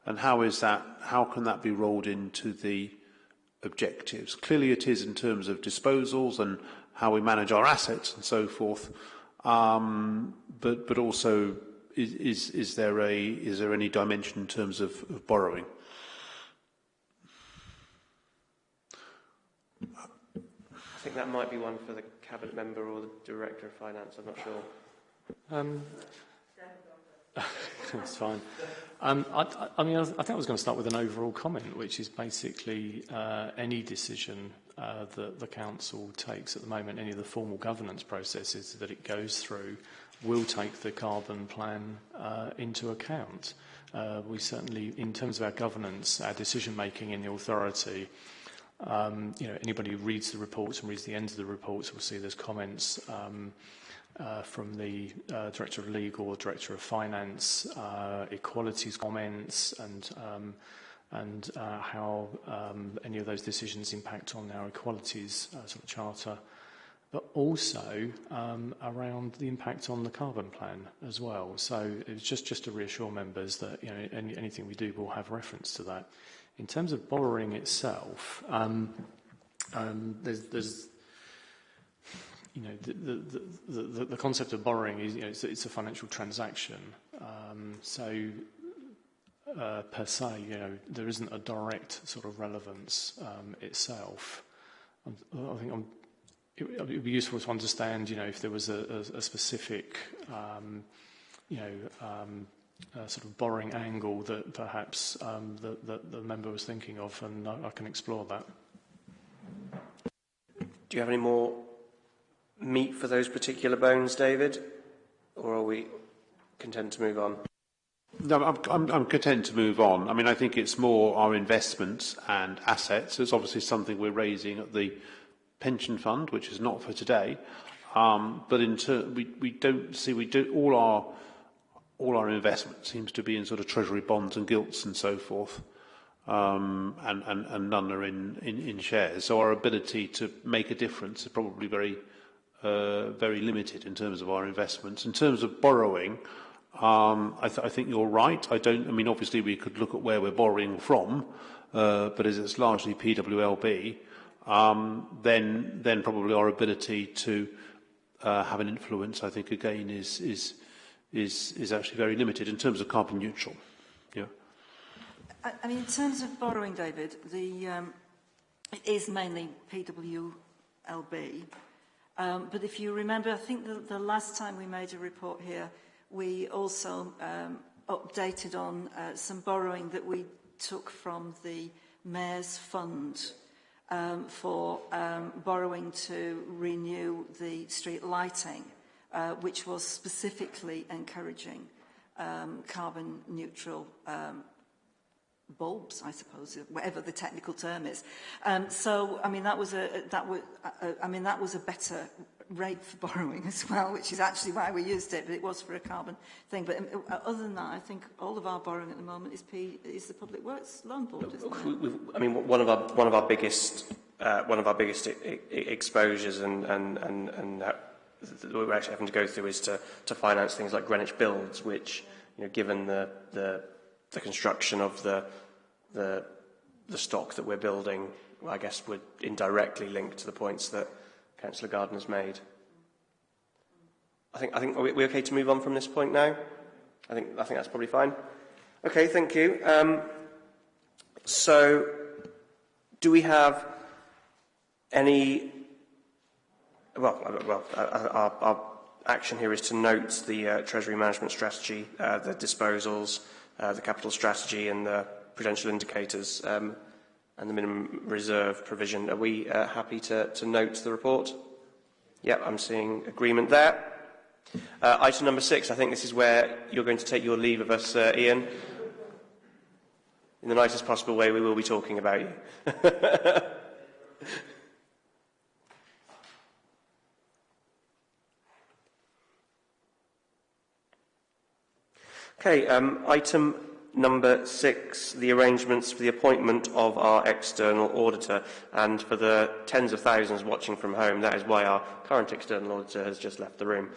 F: and how is that, how can that be rolled into the objectives? Clearly it is in terms of disposals and how we manage our assets and so forth. Um, but, but also, is, is, is, there a, is there any dimension in terms of, of borrowing?
A: I think that might be one for the cabinet member or the director of finance. I'm not sure.
E: Um, That's fine. Um, I, I mean, I, think I was going to start with an overall comment, which is basically uh, any decision uh, that the council takes at the moment, any of the formal governance processes that it goes through, will take the carbon plan uh, into account. Uh, we certainly, in terms of our governance, our decision making in the authority, um, you know, anybody who reads the reports and reads the end of the reports will see there's comments. Um, uh, from the uh, Director of Legal or Director of Finance, uh, equalities comments, and um, and uh, how um, any of those decisions impact on our equalities uh, sort of charter, but also um, around the impact on the carbon plan as well. So it's just just to reassure members that you know any, anything we do will have reference to that. In terms of borrowing itself, um, um, there's, there's you know, the, the, the, the concept of borrowing is, you know, it's, it's a financial transaction. Um, so, uh, per se, you know, there isn't a direct sort of relevance um, itself. I'm, I think I'm, it, would be useful to understand, you know, if there was a, a, a specific, um, you know, um, sort of borrowing angle that perhaps um, the, the, the member was thinking of, and I, I can explore that.
A: Do you have any more meat for those particular bones, David? Or are we content to move on?
F: No, I'm, I'm, I'm content to move on. I mean, I think it's more our investments and assets. It's obviously something we're raising at the pension fund, which is not for today. Um, but in we, we don't see, we do, all our, all our investment seems to be in sort of treasury bonds and gilts and so forth. Um, and, and, and none are in, in, in shares. So our ability to make a difference is probably very uh, very limited in terms of our investments. In terms of borrowing, um, I, th I think you're right. I don't. I mean, obviously, we could look at where we're borrowing from, uh, but as it's largely PWLB, um, then then probably our ability to uh, have an influence, I think, again, is is is is actually very limited in terms of carbon neutral. Yeah.
G: I, I mean, in terms of borrowing, David, the um, it is mainly PWLB. Um, but if you remember, I think the, the last time we made a report here, we also um, updated on uh, some borrowing that we took from the Mayor's Fund um, for um, borrowing to renew the street lighting, uh, which was specifically encouraging um, carbon neutral um, bulbs, I suppose, whatever the technical term is. Um, so, I mean, that was a that was, uh, I mean, that was a better rate for borrowing as well, which is actually why we used it, but it was for a carbon thing. But um, uh, other than that, I think all of our borrowing at the moment is, P, is the Public Works Loan Board,
A: I mean, one of our one of our biggest uh, one of our biggest e- e- exposures and and and, and that we're actually having to go through is to to finance things like Greenwich Builds, which you know, given the the, the construction of the the the stock that we're building, I guess would indirectly link to the points that Councillor Gardner's made. I think I think are we, okay to move on from this point now? I think I think that's probably fine. Okay, thank you. Um, so, do we have any? Well, uh, well, uh, our, our action here is to note the uh, Treasury management strategy, uh, the disposals, uh, the capital strategy and the prudential indicators um, and the minimum reserve provision. Are we uh, happy to, to note the report? Yep, I'm seeing agreement there. Uh, item number six, I think this is where you're going to take your leave of us, uh, Ian. In the nicest possible way, we will be talking about you. Okay, um, item number six, the arrangements for the appointment of our external auditor. And for the tens of thousands watching from home, that is why our current external auditor has just left the room.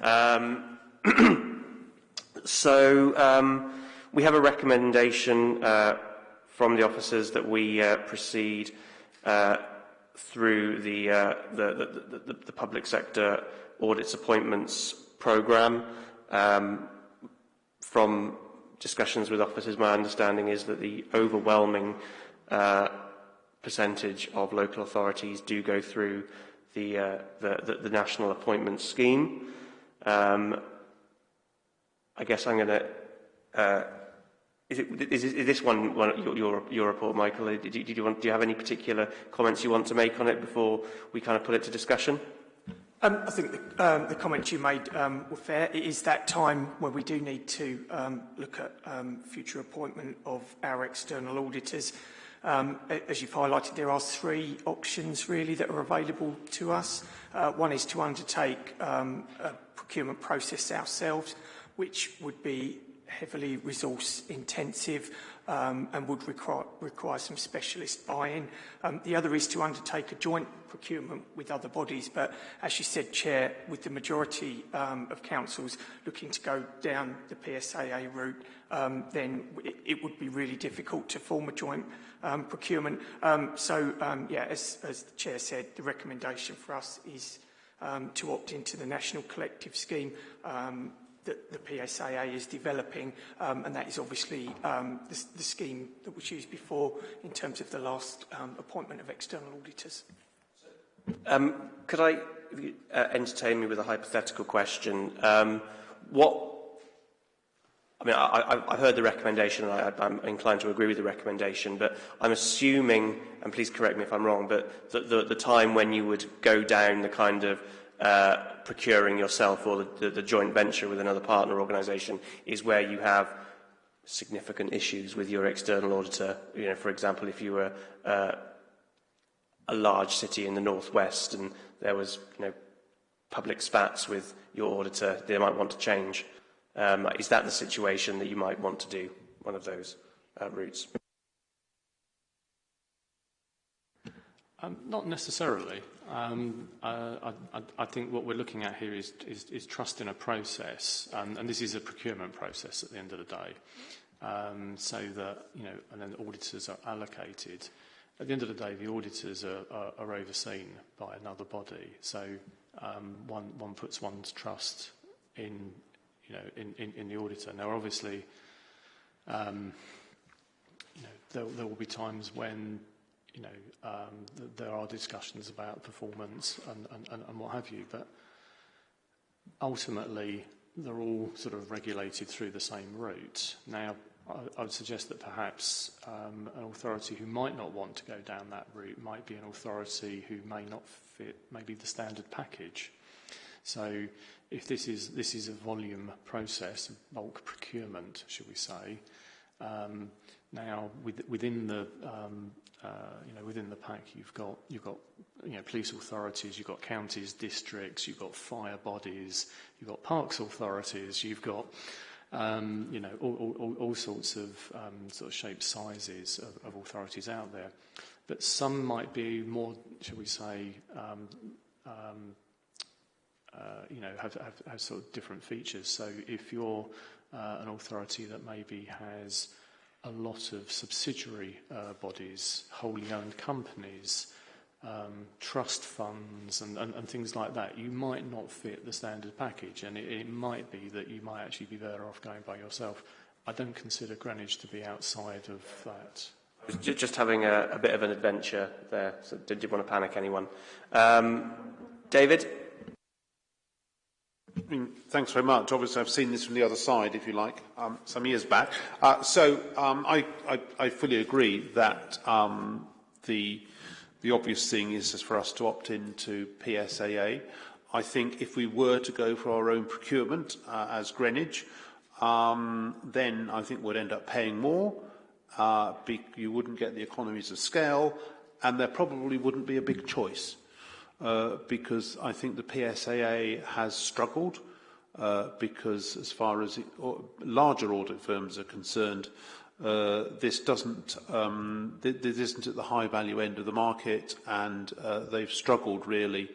A: Um, so um, we have a recommendation uh, from the officers that we uh, proceed uh, through the, uh, the, the, the, the public sector audits appointments programme. Um, From discussions with officers, my understanding is that the overwhelming uh, percentage of local authorities do go through the, uh, the, the, the national appointment scheme. Um, I guess I'm going to... Uh, is, it, is, is this one, one your, your, your report, Michael? Did you, did you want, do you have any particular comments you want to make on it before we kind of put it to discussion?
B: Um, I think the, um, the comments you made um, were fair. It is that time when we do need to um, look at um, future appointment of our external auditors. Um, as you've highlighted, there are three options really that are available to us. Uh, one is to undertake um, a procurement process ourselves, which would be heavily resource intensive um, and would require, require some specialist buy-in. Um, the other is to undertake a joint procurement with other bodies, but as you said, Chair, with the majority um, of councils looking to go down the PSAA route, um, then it, it would be really difficult to form a joint um, procurement. Um, so, um, yeah, as, as the Chair said, the recommendation for us is um, to opt into the National Collective Scheme um, that the PSAA is developing, um, and that is obviously um, the, the scheme that was used before in terms of the last um, appointment of external auditors.
A: Um, could I uh, entertain me with a hypothetical question? Um, what I mean, I, I've heard the recommendation, and I, I'm inclined to agree with the recommendation, but I'm assuming, and please correct me if I'm wrong, but the, the, the time when you would go down the kind of uh, procuring yourself or the, the, the joint venture with another partner organisation is where you have significant issues with your external auditor. You know, for example, if you were uh, a large city in the northwest and there was you know, public spats with your auditor, they might want to change. Um, is that the situation that you might want to do one of those uh, routes?
E: Um, not necessarily. Um, I, I think what we're looking at here is, is, is trust in a process, and, and this is a procurement process at the end of the day, um, so that, you know, and then auditors are allocated. At the end of the day, the auditors are, are, are overseen by another body, so um, one, one puts one's trust in, you know, in, in, in the auditor. Now, obviously, um, you know, there, there will be times when you know, um, th there are discussions about performance and, and, and, what have you, but ultimately they're all sort of regulated through the same route. Now, I, I would suggest that perhaps um, an authority who might not want to go down that route might be an authority who may not fit maybe the standard package. So if this is, this is a volume process, bulk procurement, should we say, um, now with, within the um, uh, you know, within the pack, you've got you've got you know police authorities, you've got counties, districts, you've got fire bodies, you've got parks authorities, you've got um, you know all, all, all sorts of um, sort of shapes, sizes of, of authorities out there. But some might be more, shall we say, um, um, uh, you know, have, have, have sort of different features. So if you're uh, an authority that maybe has a lot of subsidiary uh, bodies, wholly owned companies, um, trust funds and, and, and things like that, you might not fit the standard package and it, it might be that you might actually be better off going by yourself. I don't consider Greenwich to be outside of that.
A: Just having a, a bit of an adventure there, so did you want to panic anyone? Um, David?
F: I mean, thanks very much. Obviously, I've seen this from the other side, if you like, um, some years back. Uh, so um, I, I, I fully agree that um, the, the obvious thing is for us to opt into PSAA. I think if we were to go for our own procurement uh, as Greenwich, um, then I think we'd end up paying more. Uh, you wouldn't get the economies of scale, and there probably wouldn't be a big choice uh, because I think the PSAA has struggled uh, because as far as it, or larger audit firms are concerned, uh, this doesn't um, th this isn't at the high value end of the market, and uh, they've struggled really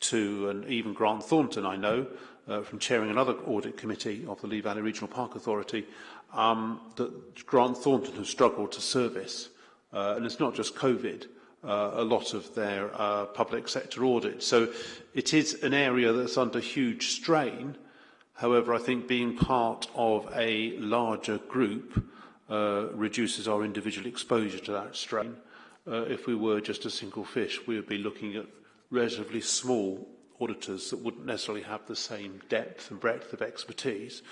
F: to, and even Grant Thornton I know uh, from chairing another audit committee of the Lee Valley Regional Park Authority, um, that Grant Thornton has struggled to service, uh, and it's not just COVID uh, a lot of their uh, public sector audits. So it is an area that's under huge strain. However, I think being part of a larger group uh, reduces our individual exposure to that strain. Uh, if we were just a single fish, we would be looking at relatively small auditors that wouldn't necessarily have the same depth and breadth of expertise.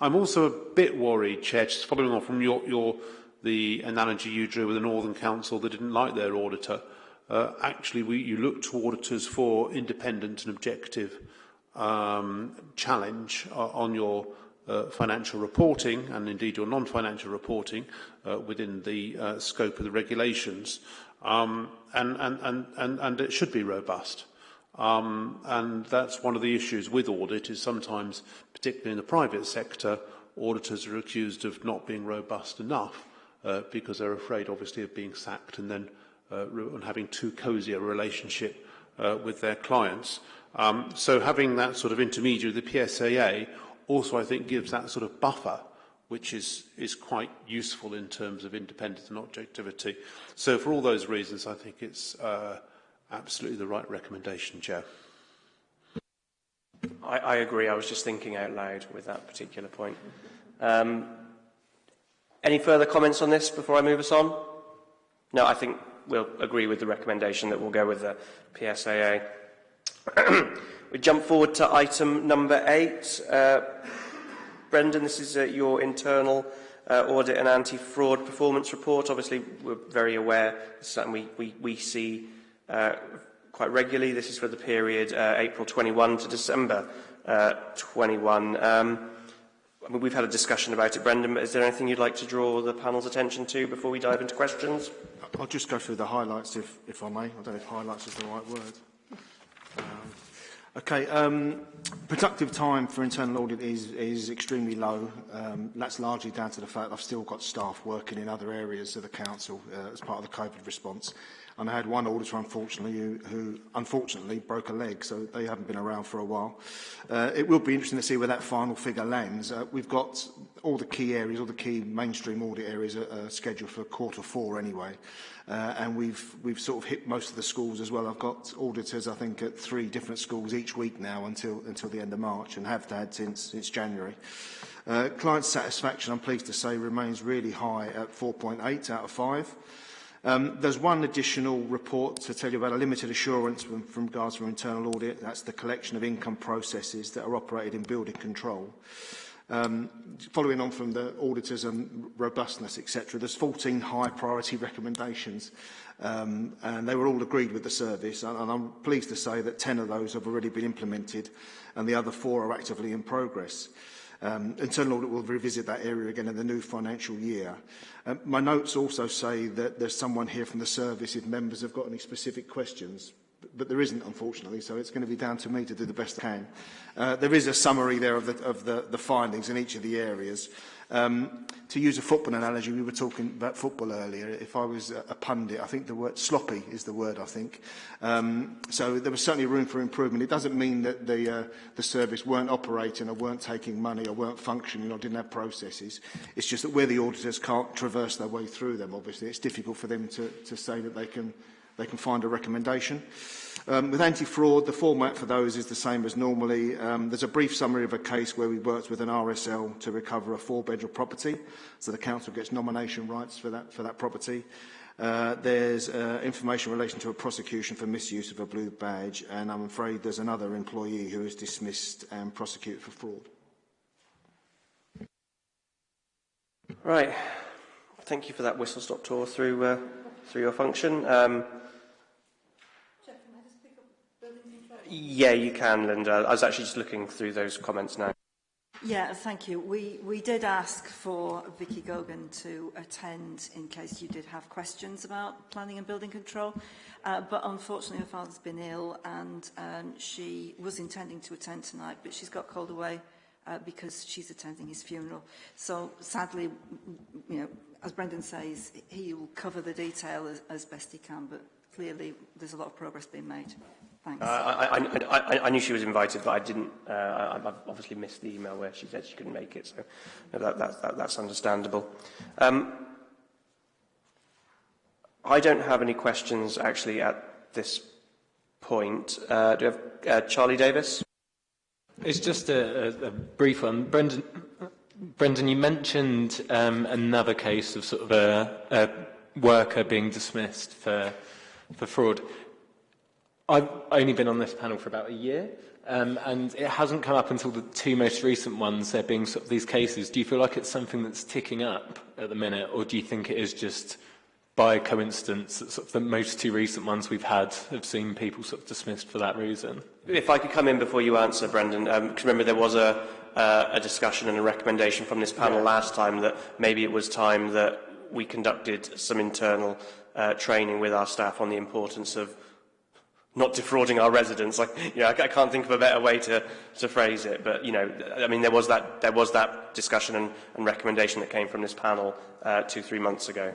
F: I'm also a bit worried, Chair, just following on from your, your the analogy you drew with the Northern Council that didn't like their auditor. Uh, actually, we, you look to auditors for independent and objective um, challenge uh, on your uh, financial reporting and indeed your non-financial reporting uh, within the uh, scope of the regulations. Um, and, and, and, and, and it should be robust. Um, and that's one of the issues with audit is sometimes, particularly in the private sector, auditors are accused of not being robust enough uh, because they're afraid, obviously, of being sacked and then uh, and having too cosy a relationship uh, with their clients. Um, so having that sort of intermediary, the PSAA, also I think gives that sort of buffer which is, is quite useful in terms of independence and objectivity. So for all those reasons, I think it's uh, absolutely the right recommendation, Chair.
A: I, I agree. I was just thinking out loud with that particular point. Um, Any further comments on this before I move us on? No, I think we'll agree with the recommendation that we'll go with the PSAA. we jump forward to item number eight. Uh, Brendan, this is uh, your internal uh, audit and anti-fraud performance report. Obviously, we're very aware. This is something we, we, we see uh, quite regularly. This is for the period uh, April 21 to December uh, 21. Um, We've had a discussion about it, Brendan, but is there anything you'd like to draw the panel's attention to before we dive into questions?
H: I'll just go through the highlights, if, if I may. I don't know if highlights is the right word. Um, Okay, um, productive time for internal audit is, is extremely low. Um, that's largely down to the fact I've still got staff working in other areas of the council uh, as part of the COVID response. And I had one auditor, unfortunately, who, who unfortunately broke a leg, so they haven't been around for a while. Uh, it will be interesting to see where that final figure lands. Uh, we've got all the key areas, all the key mainstream audit areas are, are scheduled for quarter four anyway. Uh, and we've, we've sort of hit most of the schools as well. I've got auditors, I think, at three different schools each week now until, until the end of March and have had since, since January. Uh, client satisfaction, I'm pleased to say, remains really high at 4.8 out of 5. Um, there's one additional report to tell you about a limited assurance from, from regards to internal audit. That's the collection of income processes that are operated in building control. Um, following on from the auditors and robustness, etc., there's 14 high priority recommendations, um, and they were all agreed with the service. And, and I'm pleased to say that 10 of those have already been implemented, and the other four are actively in progress. Um, internal audit will revisit that area again in the new financial year. Um, my notes also say that there's someone here from the service if members have got any specific questions. But there isn't, unfortunately, so it's going to be down to me to do the best I can. Uh, there is a summary there of, the, of the, the findings in each of the areas. Um, to use a football analogy, we were talking about football earlier. If I was a, a pundit, I think the word sloppy is the word, I think. Um, so there was certainly room for improvement. It doesn't mean that the, uh, the service weren't operating or weren't taking money or weren't functioning or didn't have processes. It's just that where the auditors can't traverse their way through them, obviously, it's difficult for them to, to say that they can, they can find a recommendation. Um, with anti-fraud, the format for those is the same as normally. Um, there's a brief summary of a case where we worked with an RSL to recover a four-bedroom property, so the council gets nomination rights for that, for that property. Uh, there's uh, information in relation to a prosecution for misuse of a blue badge, and I'm afraid there's another employee who is dismissed and prosecuted for fraud.
A: Right. Thank you for that whistle-stop tour through, uh, through your function. Um, Yeah, you can, Linda. I was actually just looking through those comments now.
G: Yeah, thank you. We, we did ask for Vicky Gogan to attend in case you did have questions about planning and building control. Uh, but unfortunately, her father's been ill and um, she was intending to attend tonight, but she's got called away uh, because she's attending his funeral. So sadly, you know, as Brendan says, he will cover the detail as, as best he can, but clearly there's a lot of progress being made. Thanks. Uh,
A: I, I, I, I knew she was invited, but I didn't. Uh, I, I've obviously missed the email where she said she couldn't make it, so that, that, that, that's understandable. Um, I don't have any questions actually at this point. Uh, do we have uh, Charlie Davis?
D: It's just a, a, a brief one. Brendan, Brendan, you mentioned um, another case of sort of a, a worker being dismissed for for fraud. I've only been on this panel for about a year, um, and it hasn't come up until the two most recent ones, there being sort of these cases. Do you feel like it's something that's ticking up at the minute, or do you think it is just by coincidence that sort of the most two recent ones we've had have seen people sort of dismissed for that reason?
A: If I could come in before you answer, Brendan, because um, remember there was a, uh, a discussion and a recommendation from this panel yeah. last time that maybe it was time that we conducted some internal uh, training with our staff on the importance of not defrauding our residents. Like, you know, I, I can't think of a better way to, to phrase it. But, you know, I mean, there was that, there was that discussion and, and recommendation that came from this panel uh, two, three months ago.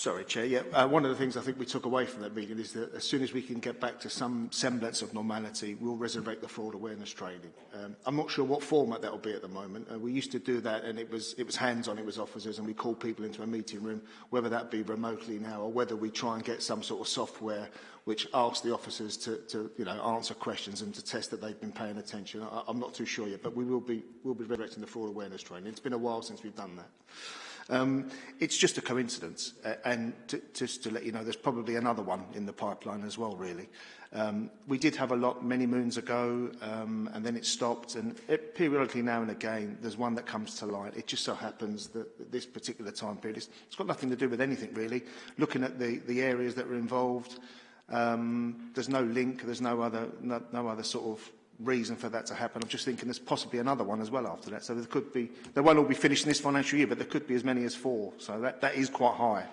H: Sorry, Chair. Yeah, uh, one of the things I think we took away from that meeting is that as soon as we can get back to some semblance of normality, we'll resurrect the fraud awareness training. Um, I'm not sure what format that will be at the moment. Uh, we used to do that, and it was it was hands-on. It was officers, and we called people into a meeting room, whether that be remotely now or whether we try and get some sort of software which asks the officers to, to you know answer questions and to test that they've been paying attention. I, I'm not too sure yet, but we will be will be resurrecting the fraud awareness training. It's been a while since we've done that. Um, it's just a coincidence. Uh, and to, just to let you know, there's probably another one in the pipeline as well, really. Um, we did have a lot many moons ago, um, and then it stopped. And it, periodically, now and again, there's one that comes to light. It just so happens that this particular time period, it's, it's got nothing to do with anything, really. Looking at the, the areas that were involved, um, there's no link, there's no other, no, no other sort of reason for that to happen. I'm just thinking there's possibly another one as well after that. So there could be, they won't all be finished in this financial year, but there could be as many as four. So that, that is quite high.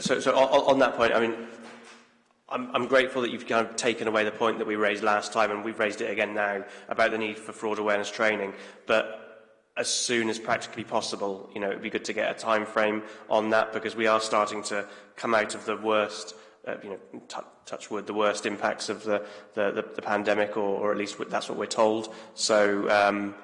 A: So, so on, on that point, I mean, I'm, I'm grateful that you've kind of taken away the point that we raised last time, and we've raised it again now, about the need for fraud awareness training. But as soon as practically possible, you know, it would be good to get a time frame on that, because we are starting to come out of the worst uh, you know, touch wood, the worst impacts of the, the, the, the pandemic, or, or at least that's what we're told. So, um,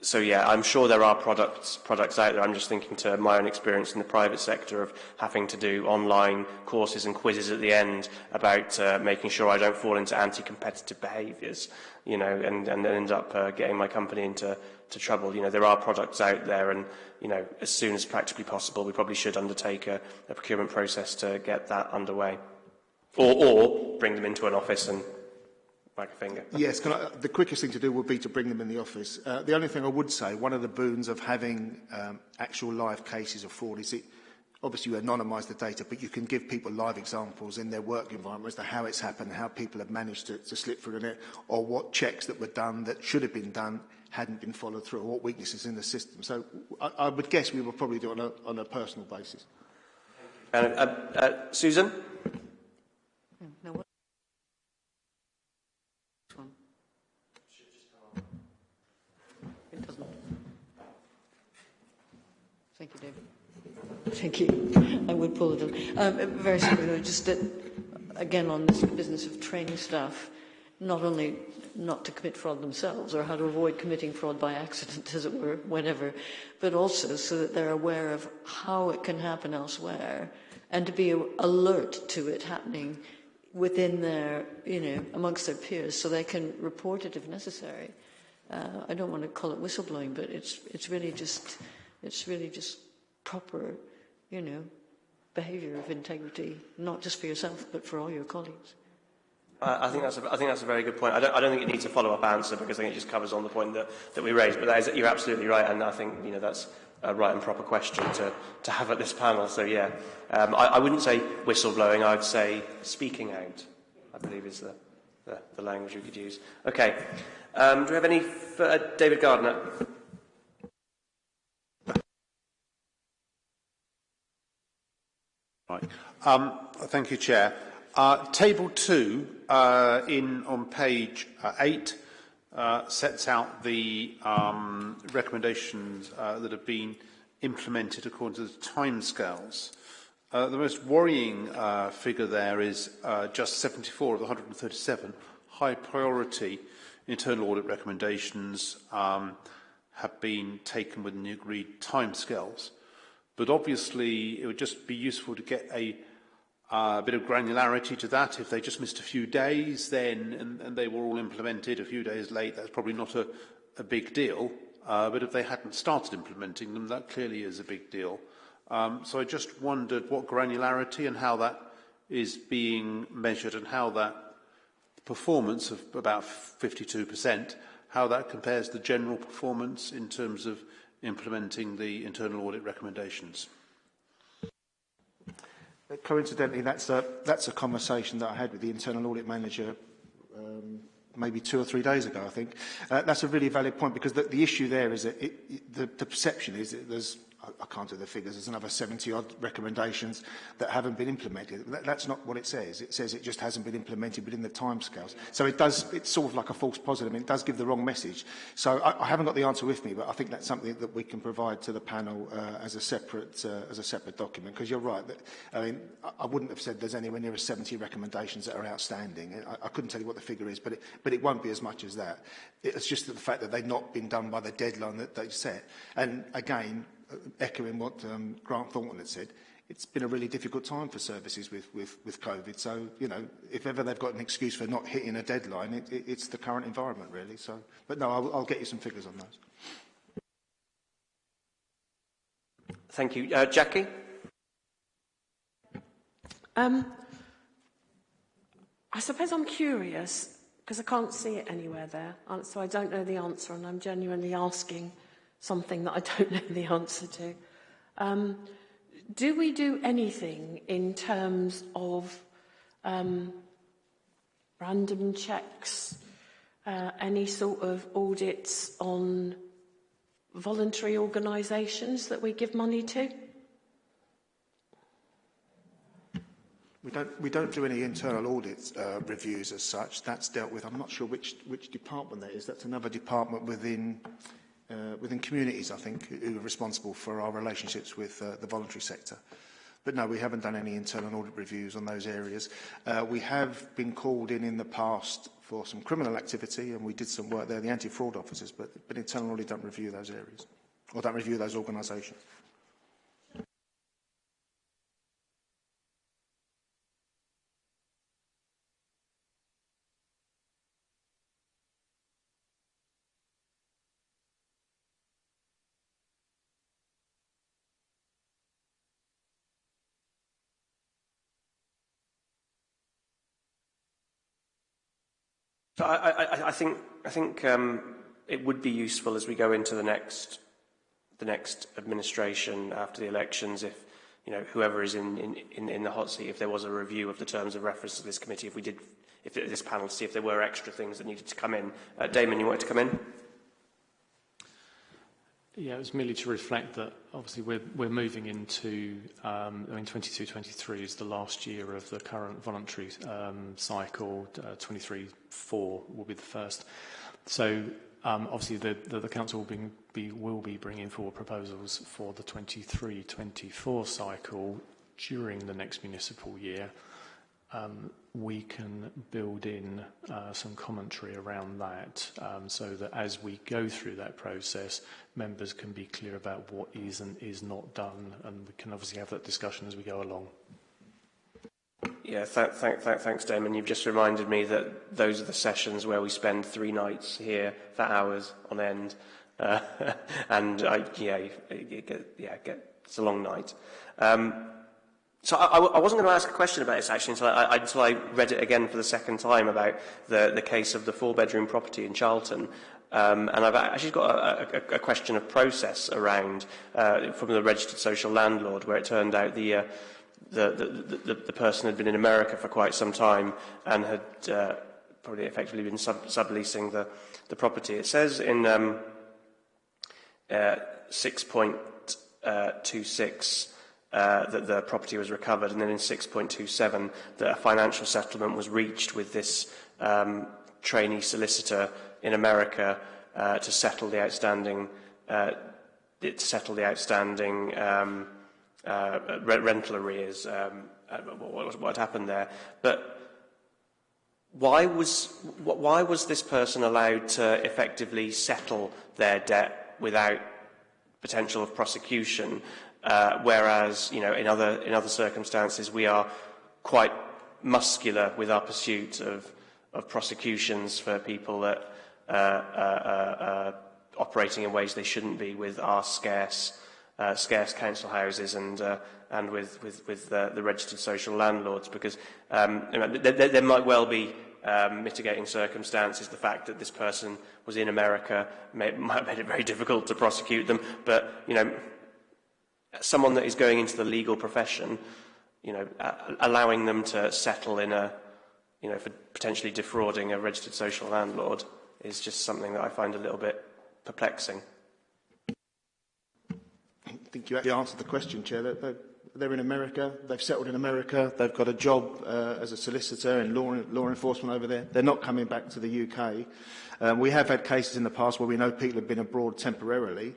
A: so yeah, I'm sure there are products, products out there. I'm just thinking to my own experience in the private sector of having to do online courses and quizzes at the end about uh, making sure I don't fall into anti-competitive behaviours, you know, and, and end up uh, getting my company into to trouble. You know, there are products out there and, you know, as soon as practically possible, we probably should undertake a, a procurement process to get that underway. Or, or bring them into an office and wag a finger.
H: Yes, I, the quickest thing to do would be to bring them in the office. Uh, the only thing I would say, one of the boons of having um, actual live cases of fraud is it obviously you anonymise the data, but you can give people live examples in their work environment as to how it's happened, how people have managed to, to slip through it, or what checks that were done that should have been done hadn't been followed through, or what weaknesses in the system. So I, I would guess we will probably do it on a, on a personal basis.
A: Uh, uh, uh, Susan?
I: No, what? One. It doesn't. Thank you, David. Thank you. I would pull it up. Um, very simply, just that, again, on this business of training staff, not only not to commit fraud themselves or how to avoid committing fraud by accident, as it were, whenever, but also so that they're aware of how it can happen elsewhere and to be alert to it happening within their, you know, amongst their peers so they can report it if necessary. Uh, I don't want to call it whistleblowing, but it's, it's really just, it's really just proper, you know, behaviour of integrity, not just for yourself, but for all your colleagues.
A: I, I think that's a, I think that's a very good point. I don't, I don't think it needs a follow-up answer because I think it just covers on the point that, that we raised. But that is, you're absolutely right, and I think you know that's a right and proper question to, to have at this panel. So yeah, um, I, I wouldn't say whistleblowing. I'd say speaking out. I believe is the the, the language we could use. Okay. Um, do we have any? For, uh, David Gardner.
F: Right. Um, thank you, Chair. Uh, table 2 uh, in on page uh, 8 uh, sets out the um, recommendations uh, that have been implemented according to the timescales. Uh, the most worrying uh, figure there is uh, just 74 of the 137 high priority internal audit recommendations um, have been taken within the agreed timescales. But obviously, it would just be useful to get a uh, a bit of granularity to that. If they just missed a few days, then and, and they were all implemented a few days late, that's probably not a, a big deal. Uh, but if they hadn't started implementing them, that clearly is a big deal. Um, so I just wondered what granularity and how that is being measured and how that performance of about 52%, how that compares to the general performance in terms of implementing the internal audit recommendations.
H: Coincidentally, that's a, that's a conversation that I had with the internal audit manager um, maybe two or three days ago, I think. Uh, that's a really valid point because the, the issue there is that it, it, the, the perception is that there's I can't do the figures, there's another 70 odd recommendations that haven't been implemented. That, that's not what it says. It says it just hasn't been implemented within the timescales. So it does, it's sort of like a false positive. Mean, it does give the wrong message. So I, I haven't got the answer with me, but I think that's something that we can provide to the panel uh, as a separate uh, as a separate document. Because you're right. That, I mean, I, I wouldn't have said there's anywhere near 70 recommendations that are outstanding. I, I couldn't tell you what the figure is, but it, but it won't be as much as that. It's just the fact that they've not been done by the deadline that they set. And again, echoing what um, Grant Thornton had said, it's been a really difficult time for services with, with, with COVID. So, you know, if ever they've got an excuse for not hitting a deadline, it, it, it's the current environment, really. So, but no, I'll, I'll get you some figures on those.
A: Thank you. Uh, Jackie?
J: Um, I suppose I'm curious, because I can't see it anywhere there, so I don't know the answer, and I'm genuinely asking something that I don't know the answer to. Um, do we do anything in terms of um, random checks, uh, any sort of audits on voluntary organisations that we give money to?
H: We don't, we don't do any internal audit uh, reviews as such. That's dealt with. I'm not sure which, which department that is. That's another department within uh, within communities, I think, who are responsible for our relationships with uh, the voluntary sector. But no, we haven't done any internal audit reviews on those areas. Uh, we have been called in in the past for some criminal activity, and we did some work there, the anti-fraud officers, but, but internal audit don't review those areas, or don't review those organisations.
A: So I, I, I think, I think um, it would be useful as we go into the next, the next administration after the elections if you know, whoever is in, in, in, in the hot seat, if there was a review of the terms of reference to this committee, if we did, if this panel, to see if there were extra things that needed to come in. Uh, Damon, you wanted to come in?
E: Yeah, it was merely to reflect that obviously we're, we're moving into, um, I mean, 22 23 is the last year of the current voluntary um, cycle, uh, 23 4 will be the first. So um, obviously the, the, the council will be, be, will be bringing forward proposals for the 23 24 cycle during the next municipal year. Um, we can build in uh, some commentary around that um, so that as we go through that process, members can be clear about what is and is not done, and we can obviously have that discussion as we go along.
A: Yeah, th th th thanks, Damon. You've just reminded me that those are the sessions where we spend three nights here for hours on end. Uh, and I, yeah, yeah, it's a long night. Um, So I, I wasn't going to ask a question about this actually until I, until I read it again for the second time about the, the case of the four-bedroom property in Charlton. Um, and I've actually got a, a, a question of process around uh, from the registered social landlord where it turned out the, uh, the, the, the, person had been in America for quite some time and had uh, probably effectively been sub subleasing the, the property. It says in um, uh, 6.26 uh, that the property was recovered, and then in 6.27 that a financial settlement was reached with this um, trainee solicitor in America uh, to settle the outstanding uh, to settle the outstanding um, uh, re rental arrears. Um, what, what happened there, but why was why was this person allowed to effectively settle their debt without potential of prosecution Uh, whereas, you know, in other, in other circumstances, we are quite muscular with our pursuit of, of prosecutions for people that uh, uh, uh, uh operating in ways they shouldn't be with our scarce, uh, scarce council houses and, uh, and with, with, with uh, the registered social landlords. Because um, you know, there, there, there might well be um, mitigating circumstances, the fact that this person was in America may, might have made it very difficult to prosecute them. But, you know, someone that is going into the legal profession, you know, allowing them to settle in a, you know, for potentially defrauding a registered social landlord is just something that I find a little bit perplexing.
H: I think you actually answered the question, Chair. They're, they're in America, they've settled in America, they've got a job uh, as a solicitor in law, law enforcement over there. They're not coming back to the UK. Um, we have had cases in the past where we know people have been abroad temporarily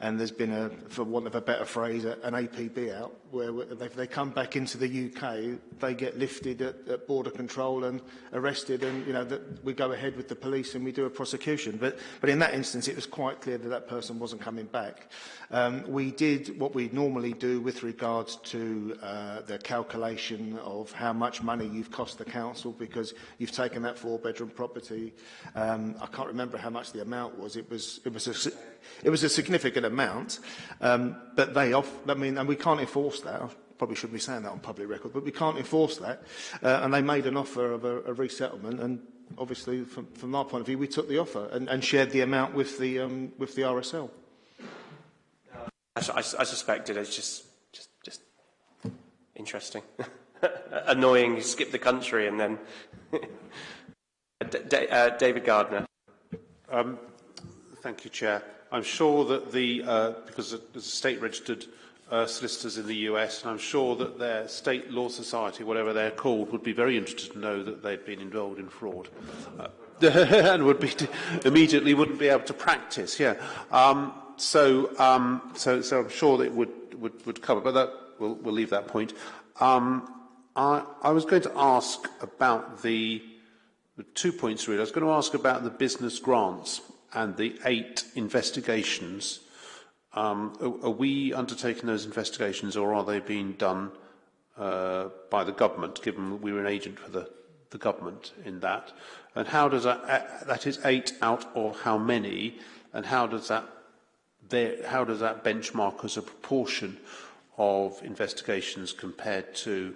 H: and there's been, a, for want of a better phrase, a, an APB out, where if they come back into the UK, they get lifted at, at border control and arrested, and you know that we go ahead with the police and we do a prosecution. But, but in that instance, it was quite clear that that person wasn't coming back. Um, we did what we normally do with regards to uh, the calculation of how much money you've cost the council because you've taken that four-bedroom property. Um, I can't remember how much the amount was. It was it was a, It was a significant amount, um, but they off, I mean, and we can't enforce that. I probably shouldn't be saying that on public record, but we can't enforce that. Uh, and they made an offer of a, a resettlement, and obviously, from, from our point of view, we took the offer and, and shared the amount with the, um, with the RSL.
A: I, I, I suspected it's just, just, just interesting. Annoying, you skip the country and then... D uh, David Gardner.
F: Um, thank you, Chair. I'm sure that the, uh, because there's state-registered uh, solicitors in the US, and I'm sure that their state law society, whatever they're called, would be very interested to know that they'd been involved in fraud. Uh, and would be immediately wouldn't be able to practice. Yeah. Um, so, um, so, so I'm sure that it would would, would cover, but that we'll, we'll leave that point. Um, I, I was going to ask about the, the two points really. I was going to ask about the business grants and the eight investigations, um, are, are we undertaking those investigations or are they being done uh, by the government, given that we were an agent for the, the government in that? And how does that, uh, that is eight out of how many, and how does that, there, how does that benchmark as a proportion of investigations compared to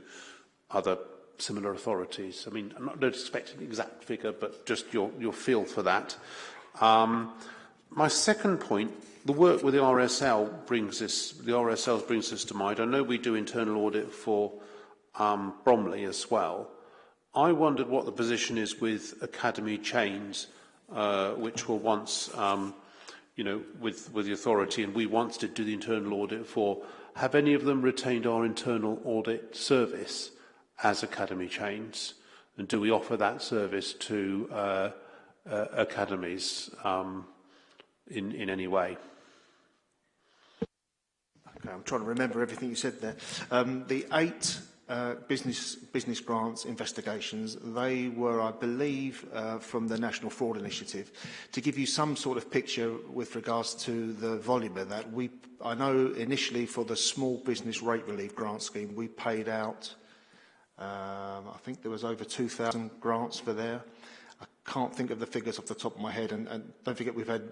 F: other similar authorities? I mean, I'm not expecting an exact figure, but just your, your feel for that. Um, my second point, the work with the RSL brings this, the RSL brings this to mind. I know we do internal audit for um, Bromley as well. I wondered what the position is with academy chains, uh, which were once, um, you know, with, with the authority, and we once did do the internal audit for. Have any of them retained our internal audit service as academy chains? And do we offer that service to uh, uh, academies um, in, in any way?
H: Okay, I'm trying to remember everything you said there. Um, the eight uh, business, business grants investigations, they were, I believe, uh, from the National Fraud Initiative. To give you some sort of picture with regards to the volume of that, we, I know initially for the Small Business Rate Relief Grant Scheme, we paid out, um, I think there was over 2,000 grants for there. I can't think of the figures off the top of my head, and, and don't forget we've had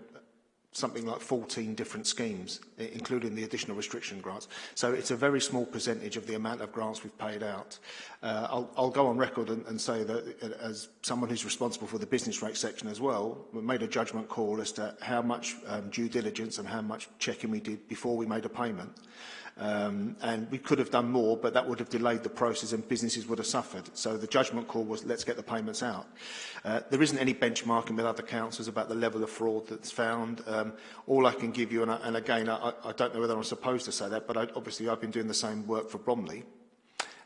H: something like 14 different schemes, including the additional restriction grants. So it's a very small percentage of the amount of grants we've paid out. Uh, I'll, I'll go on record and, and say that uh, as someone who's responsible for the business rate section as well, we made a judgment call as to how much um, due diligence and how much checking we did before we made a payment. Um, and we could have done more, but that would have delayed the process and businesses would have suffered. So the judgment call was, let's get the payments out. Uh, there isn't any benchmarking with other councils about the level of fraud that's found. Um, all I can give you, and, I, and again, I, I don't know whether I'm supposed to say that, but I, obviously I've been doing the same work for Bromley.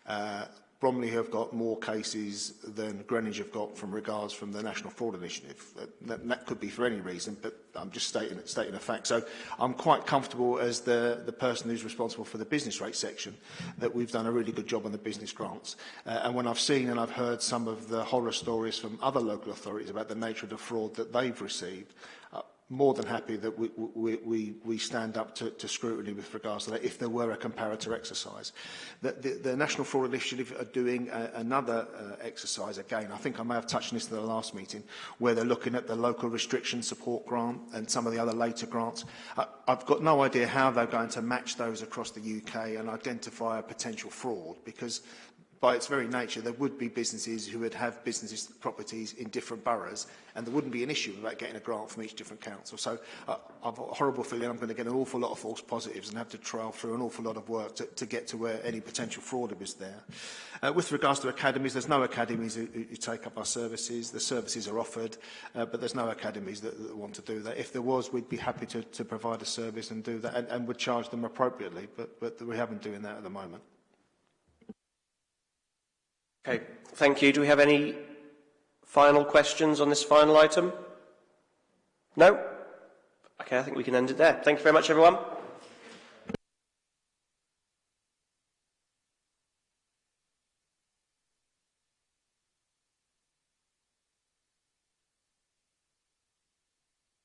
H: Uh, Bromley have got more cases than Greenwich have got from regards from the National Fraud Initiative. Uh, that, that could be for any reason, but I'm just stating, stating a fact. So I'm quite comfortable as the, the person who's responsible for the business rate section that we've done a really good job on the business grants. Uh, and when I've seen and I've heard some of the horror stories from other local authorities about the nature of the fraud that they've received, uh, more than happy that we, we, we, we stand up to, to scrutiny with regards to that if there were a comparator exercise. The, the, the National Fraud Initiative are doing a, another uh, exercise again. I think I may have touched on this in the last meeting, where they're looking at the local restriction support grant and some of the other later grants. I, I've got no idea how they're going to match those across the UK and identify a potential fraud because by its very nature, there would be businesses who would have businesses properties in different boroughs, and there wouldn't be an issue about getting a grant from each different council. So uh, I've a horrible feeling I'm going to get an awful lot of false positives and have to trial through an awful lot of work to, to get to where any potential fraud is there. Uh, with regards to academies, there's no academies who, who take up our services. The services are offered, uh, but there's no academies that, that want to do that. If there was, we'd be happy to, to provide a service and do that, and, and would charge them appropriately, but, but we haven't doing that at the moment.
A: Okay, thank you. Do we have any final questions on this final item? No? Okay, I think we can end it there. Thank you very much, everyone.